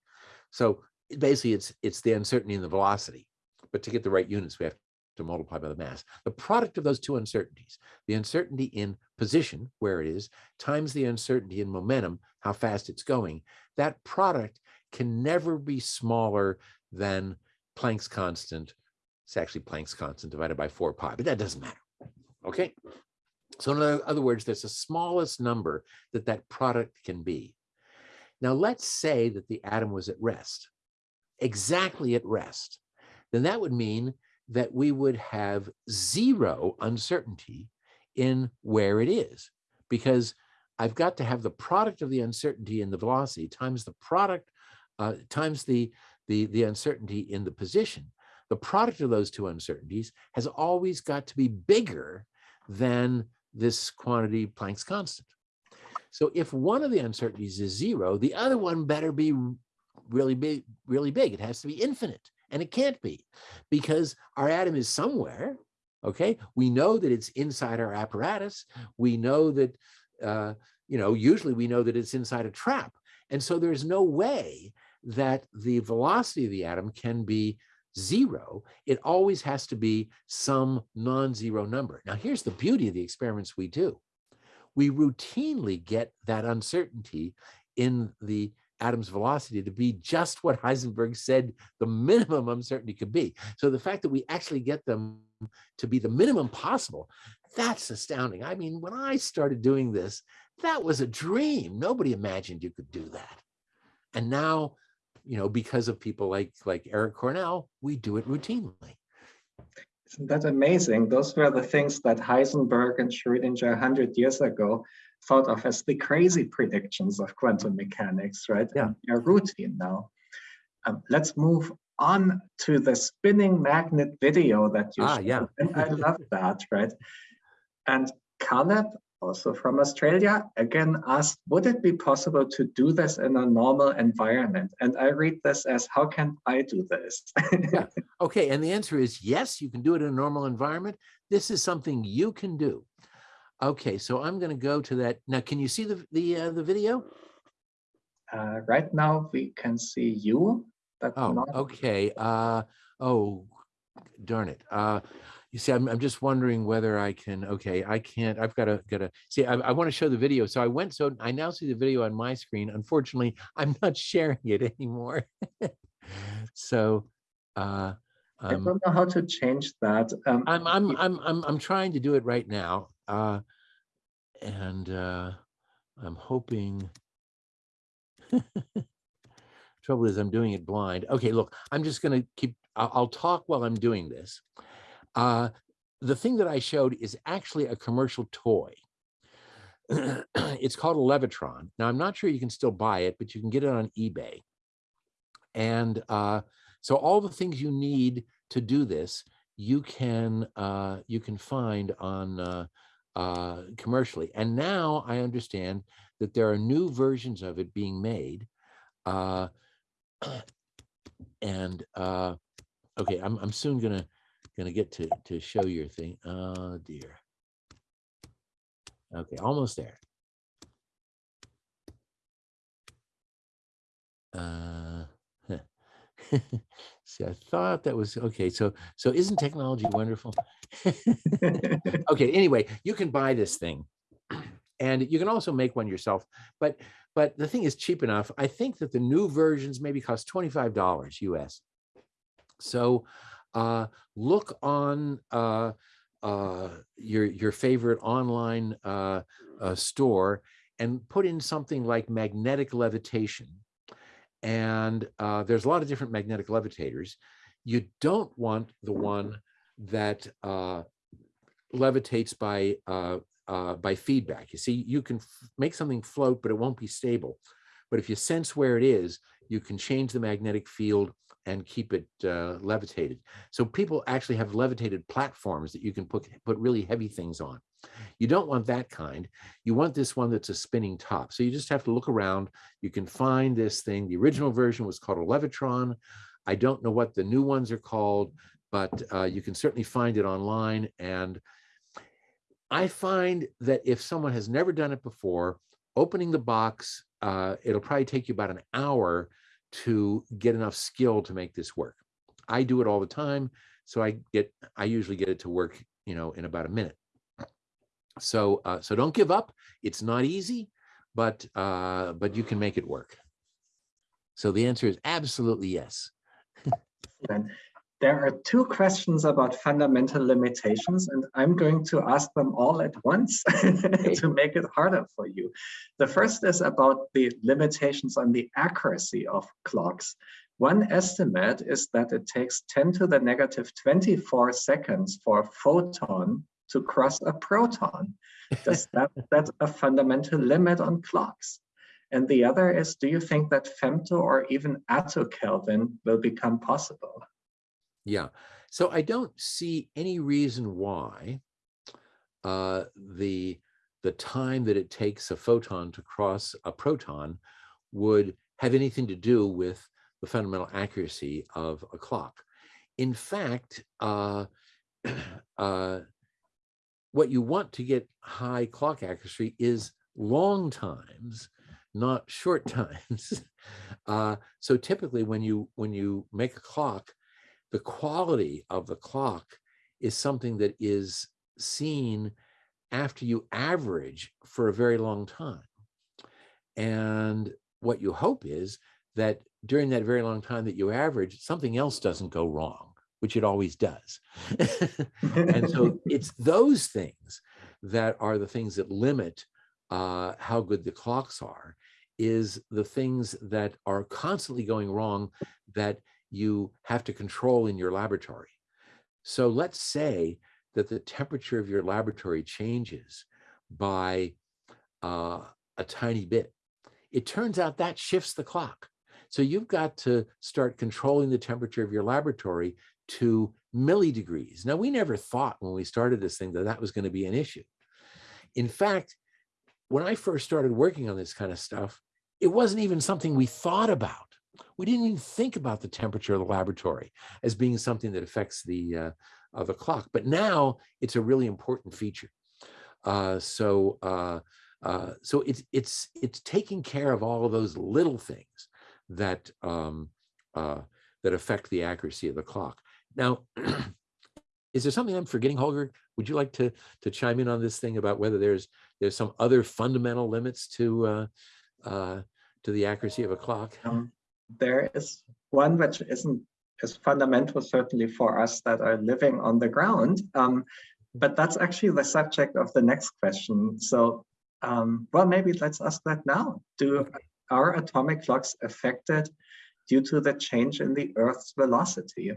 So basically, it's, it's the uncertainty in the velocity. But to get the right units, we have to multiply by the mass. The product of those two uncertainties, the uncertainty in position, where it is, times the uncertainty in momentum, how fast it's going, that product can never be smaller than Planck's constant. It's actually Planck's constant divided by 4 pi, but that doesn't matter. Okay. So in other- words, there's the smallest number that that product can be. Now, let's say that the atom was at rest, exactly at rest. Then that would mean that we would have zero uncertainty in where it is, because I've got to have the product of the uncertainty in the velocity times the product, uh, times the, the, the uncertainty in the position. The product of those two uncertainties has always got to be bigger than this quantity Planck's constant. So if one of the uncertainties is zero, the other one better be really big, really big. It has to be infinite, and it can't be because our atom is somewhere. Okay, we know that it's inside our apparatus. We know that, uh, you know, usually we know that it's inside a trap, and so there's no way that the velocity of the atom can be zero, it always has to be some non-zero number. Now, here's the beauty of the experiments we do. We routinely get that uncertainty in the atom's velocity to be just what Heisenberg said the minimum uncertainty could be. So the fact that we actually get them to be the minimum possible, that's astounding. I mean, when I started doing this, that was a dream. Nobody imagined you could do that. And now you know, because of people like like Eric Cornell, we do it routinely. Isn't that amazing? Those were the things that Heisenberg and Schrödinger 100 years ago thought of as the crazy predictions of quantum mechanics, right? Yeah. And they're routine now. Um, let's move on to the spinning magnet video that you Ah, showed. yeah. And I love that, right? And Caleb, also from Australia, again asked, would it be possible to do this in a normal environment? And I read this as, how can I do this? Yeah. Okay, and the answer is yes, you can do it in a normal environment. This is something you can do. Okay, so I'm going to go to that. Now, can you see the the uh, the video? Uh, right now we can see you, but Oh, not okay. Uh, oh, darn it. Uh, you see, I'm, I'm just wondering whether I can, okay, I can't, I've got to, got to, see, I, I want to show the video. So I went, so I now see the video on my screen. Unfortunately, I'm not sharing it anymore. So, uh, I um, don't know how to change that. Um, I'm, I'm, I'm, I'm, I'm trying to do it right now. Uh, and, uh, I'm hoping. Trouble is I'm doing it blind. Okay, look, I'm just gonna keep, I'll, I'll talk while I'm doing this. Uh, the thing that I showed is actually a commercial toy. It's called a Levitron. Now, I'm not sure you can still buy it, but you can get it on eBay. And uh, so all the things you need to do this, you can uh, you can find on uh, uh, commercially. And now I understand that there are new versions of it being made. Uh, and uh, okay, I'm I'm soon gonna gonna get to to show your thing. Oh dear. Okay, almost there. Uh. See, I thought that was okay. So, so isn't technology wonderful? okay. Anyway, you can buy this thing, and you can also make one yourself. But, but the thing is cheap enough. I think that the new versions maybe cost twenty five dollars US. So, uh, look on uh, uh, your your favorite online uh, uh, store and put in something like magnetic levitation and uh, there's a lot of different magnetic levitators. You don't want the one that levitates by by feedback. You see, you can make something float, but it won't be stable. But if you sense where it is, you can change the magnetic field and keep it uh, levitated. So people actually have levitated platforms that you can put put really heavy things on. You don't want that kind. You want this one that's a spinning top. So you just have to look around. You can find this thing. The original version was called a Levitron. I don't know what the new ones are called, but uh, you can certainly find it online. And I find that if someone has never done it before, opening the box, uh, it'll probably take you about an hour to get enough skill to make this work. I do it all the time. So I get, I usually get it to work, you know, in about a minute. So, uh, so don't give up. It's not easy, but, uh, but you can make it work. So the answer is absolutely yes. There are two questions about fundamental limitations, and I'm going to ask them all at once to make it harder for you. The first is about the limitations on the accuracy of clocks. One estimate is that it takes 10 to the negative 24 seconds for a photon to cross a proton. Does that that's a fundamental limit on clocks? And the other is, do you think that femto or even atto Kelvin will become possible? Yeah, so I don't see any reason why uh, the the time that it takes a photon to cross a proton would have anything to do with the fundamental accuracy of a clock. In fact, uh, uh, what you want to get high clock accuracy is long times, not short times. Uh, so typically when you when you make a clock, the quality of the clock is something that is seen after you average for a very long time. And what you hope is that during that very long time that you average, something else doesn't go wrong, which it always does. and so it's those things that are the things that limit uh, how good the clocks are, is the things that are constantly going wrong that you have to control in your laboratory. So let's say that the temperature of your laboratory changes by uh, a tiny bit. It turns out that shifts the clock. So you've got to start controlling the temperature of your laboratory to millidegrees. Now, we never thought when we started this thing that that was going to be an issue. In fact, when I first started working on this kind of stuff, it wasn't even something we thought about we didn't even think about the temperature of the laboratory as being something that affects the uh, the clock. But now it's a really important feature. Uh, so uh, uh, so it's it's it's taking care of all of those little things that um, uh, that affect the accuracy of the clock. Now, is there something I'm forgetting, Holger? Would you like to to chime in on this thing about whether there's there's some other fundamental limits to to the accuracy of a clock? Um, there is one which isn't as fundamental certainly for us that are living on the ground, um, but that's actually the subject of the next question. So, um, well, maybe let's ask that now. Do are atomic clocks affected due to the change in the Earth's velocity?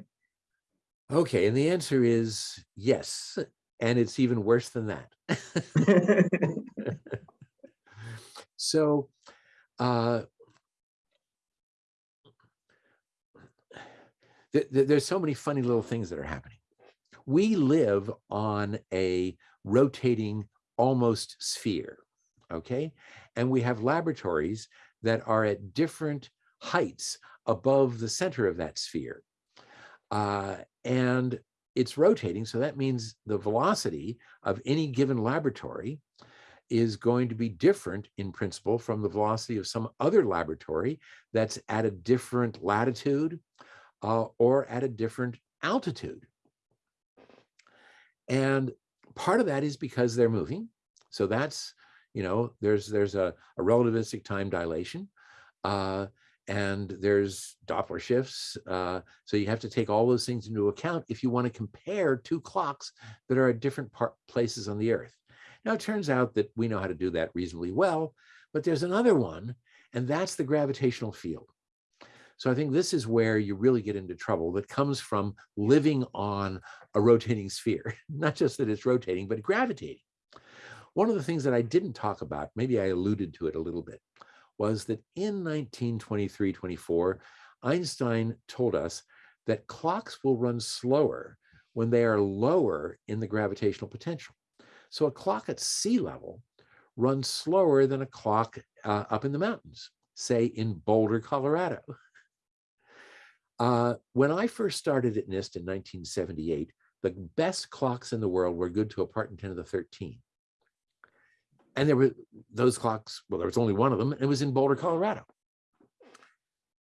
Okay, and the answer is yes, and it's even worse than that. so uh, there's so many funny little things that are happening. We live on a rotating almost sphere, okay? And we have laboratories that are at different heights above the center of that sphere. Uh, and it's rotating, so that means the velocity of any given laboratory is going to be different in principle from the velocity of some other laboratory that's at a different latitude uh, or at a different altitude. And part of that is because they're moving. So that's, you know, there's there's a, a relativistic time dilation. Uh, and there's Doppler shifts. Uh, so you have to take all those things into account if you want to compare two clocks that are at different places on the Earth. Now, it turns out that we know how to do that reasonably well, but there's another one, and that's the gravitational field. So I think this is where you really get into trouble that comes from living on a rotating sphere, not just that it's rotating, but gravitating. One of the things that I didn't talk about, maybe I alluded to it a little bit, was that in 1923-24, Einstein told us that clocks will run slower when they are lower in the gravitational potential. So a clock at sea level runs slower than a clock uh, up in the mountains, say in Boulder, Colorado. Uh, when I first started at NIST in 1978, the best clocks in the world were good to a part in 10 to the 13. And there were those clocks, well, there was only one of them, and it was in Boulder, Colorado.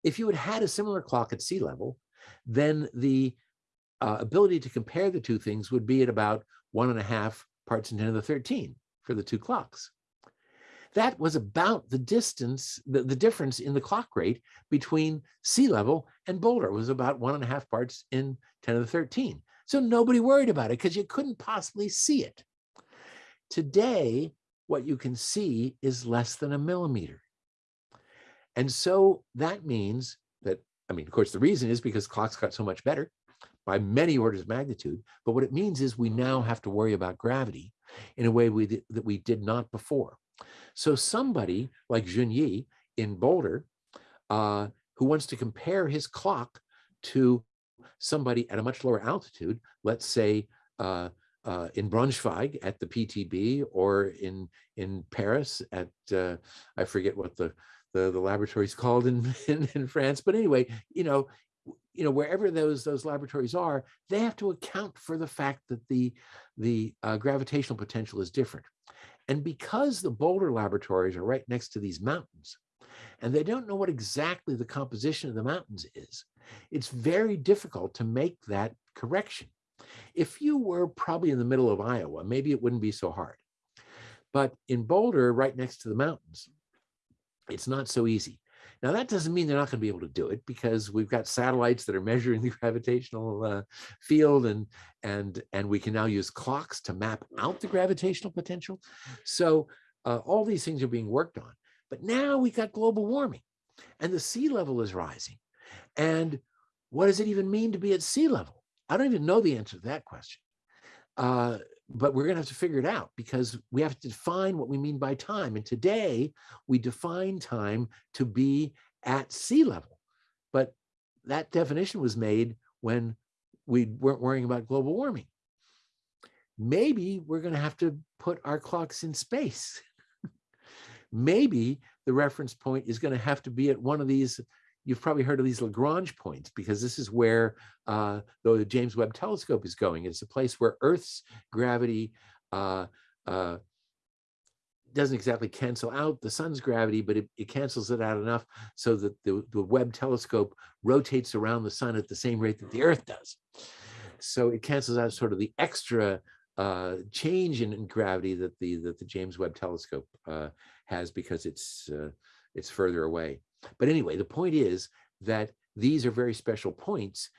If you had had a similar clock at sea level, then the uh, ability to compare the two things would be at about one and a half parts in 10 to the 13 for the two clocks that was about the distance, the, the difference in the clock rate between sea level and Boulder was about one and a half parts in 10 to the 13. So nobody worried about it because you couldn't possibly see it. Today, what you can see is less than a millimeter. And so that means that, I mean, of course, the reason is because clocks got so much better by many orders of magnitude. But what it means is we now have to worry about gravity in a way we, that we did not before. So somebody like Jun Ye in Boulder, uh, who wants to compare his clock to somebody at a much lower altitude, let's say uh, uh, in Braunschweig at the PTB or in in Paris at uh, I forget what the the, the laboratory is called in, in in France, but anyway, you know, you know wherever those those laboratories are, they have to account for the fact that the the uh, gravitational potential is different, and because the Boulder laboratories are right next to these mountains, and they don't know what exactly the composition of the mountains is, it's very difficult to make that correction. If you were probably in the middle of Iowa, maybe it wouldn't be so hard. But in Boulder, right next to the mountains, it's not so easy. Now, that doesn't mean they're not going to be able to do it because we've got satellites that are measuring the gravitational uh, field and, and, and we can now use clocks to map out the gravitational potential. So uh, all these things are being worked on. But now we've got global warming and the sea level is rising. And what does it even mean to be at sea level? I don't even know the answer to that question. Uh, but we're going to have to figure it out because we have to define what we mean by time. And today we define time to be at sea level. But that definition was made when we weren't worrying about global warming. Maybe we're going to have to put our clocks in space. Maybe the reference point is going to have to be at one of these you've probably heard of these Lagrange points because this is where uh, the James Webb Telescope is going. It's a place where Earth's gravity uh, uh, doesn't exactly cancel out the sun's gravity, but it, it cancels it out enough so that the, the Webb telescope rotates around the sun at the same rate that the Earth does. So it cancels out sort of the extra uh, change in, in gravity that the that the James Webb Telescope uh, has because it's uh, it's further away. But anyway, the point is that these are very special points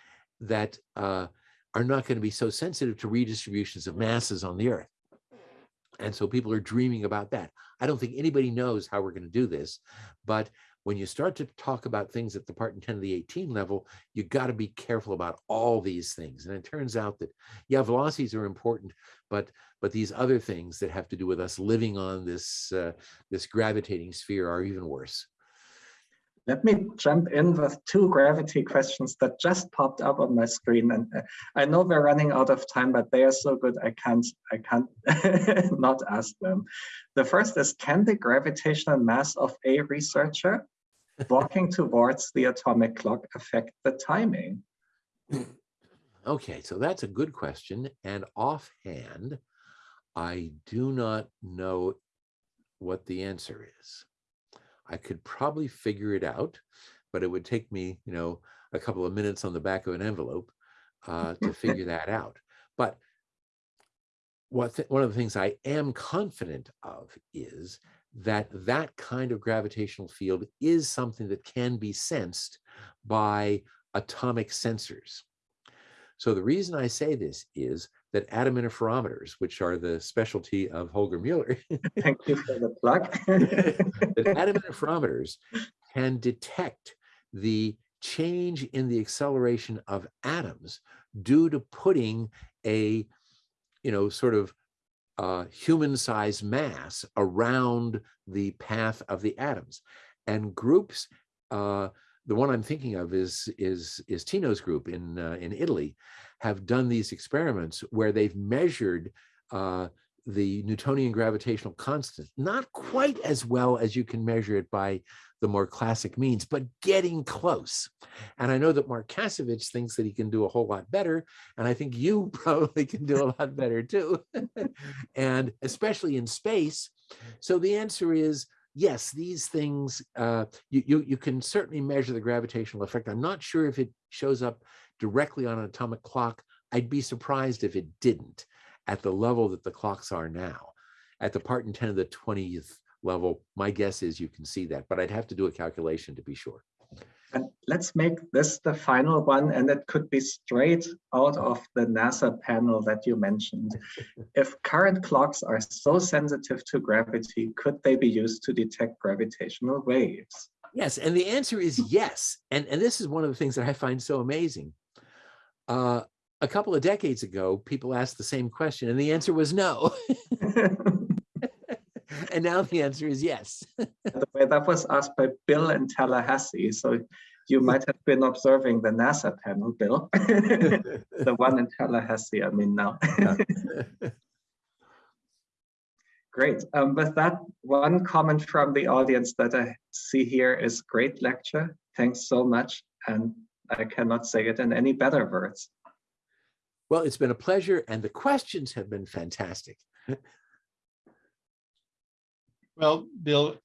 that uh, are not going to be so sensitive to redistributions of masses on the Earth. And so people are dreaming about that. I don't think anybody knows how we're going to do this, but when you start to talk about things at the part in 10 to the 18 level, you got to be careful about all these things. And it turns out that, yeah, velocities are important, but but these other things that have to do with us living on this uh, this gravitating sphere are even worse. Let me jump in with two gravity questions that just popped up on my screen. And uh, I know we're running out of time, but they are so good I can't I can't not ask them. The first is can the gravitational mass of a researcher walking towards the atomic clock affect the timing? Okay, so that's a good question. And offhand, I do not know what the answer is. I could probably figure it out, but it would take me, you know, a couple of minutes on the back of an envelope uh, to figure that out. But what one of the things I am confident of is that that kind of gravitational field is something that can be sensed by atomic sensors. So the reason I say this is that atom interferometers, which are the specialty of Holger Mueller, Thank you for the plug. that atom interferometers can detect the change in the acceleration of atoms due to putting a, you know, sort of uh, human-sized mass around the path of the atoms. And groups, uh, the one I'm thinking of is is is Tino's group in uh, in Italy, have done these experiments where they've measured uh, the Newtonian gravitational constant, not quite as well as you can measure it by the more classic means, but getting close. And I know that Mark Kasevich thinks that he can do a whole lot better. And I think you probably can do a lot better too. and especially in space. So the answer is yes, these things, uh, you, you, you can certainly measure the gravitational effect. I'm not sure if it shows up directly on an atomic clock. I'd be surprised if it didn't at the level that the clocks are now. At the part in 10 of the 20th level, my guess is you can see that, but I'd have to do a calculation to be sure. And let's make this the final one and it could be straight out of the NASA panel that you mentioned. If current clocks are so sensitive to gravity, could they be used to detect gravitational waves? Yes, and the answer is yes. And, and this is one of the things that I find so amazing. Uh, a couple of decades ago, people asked the same question and the answer was no. and now the answer is yes. By the way, that was asked by Bill in Tallahassee. So you might have been observing the NASA panel, Bill. the one in Tallahassee, I mean now. Great. Um, with that, one comment from the audience that I see here is great lecture. Thanks so much. And I cannot say it in any better words. well, it's been a pleasure and the questions have been fantastic. Well, Bill,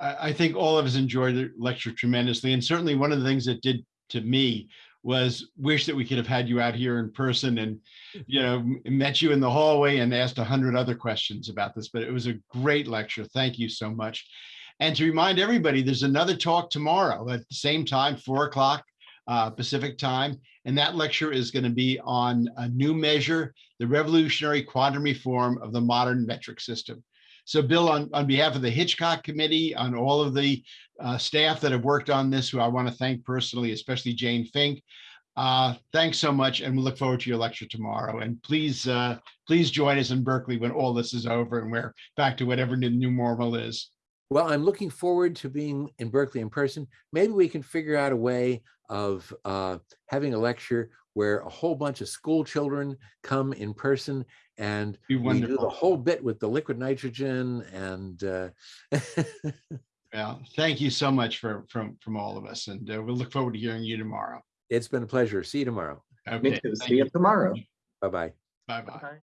I, I think all of us enjoyed the lecture tremendously. And certainly one of the things that did to me was wish that we could have had you out here in person and, you know, met you in the hallway and asked a hundred other questions about this, but it was a great lecture. Thank you so much. And to remind everybody, there's another talk tomorrow at the same time, four o'clock uh, Pacific time. And that lecture is going to be on a new measure, the revolutionary quantum reform of the modern metric system. So Bill, on, on behalf of the Hitchcock Committee, on all of the uh, staff that have worked on this, who I want to thank personally, especially Jane Fink, uh, thanks so much, and we look forward to your lecture tomorrow. And please, uh, please join us in Berkeley when all this is over and we're back to whatever the new normal is. Well, I'm looking forward to being in Berkeley in person. Maybe we can figure out a way of uh, having a lecture where a whole bunch of school children come in person and Be we do the whole bit with the liquid nitrogen and uh, Well, thank you so much for, from, from all of us, and uh, we'll look forward to hearing you tomorrow. it's been a pleasure. See you tomorrow. Me Okay, too. thank See you tomorrow. Bye-bye. Bye-bye.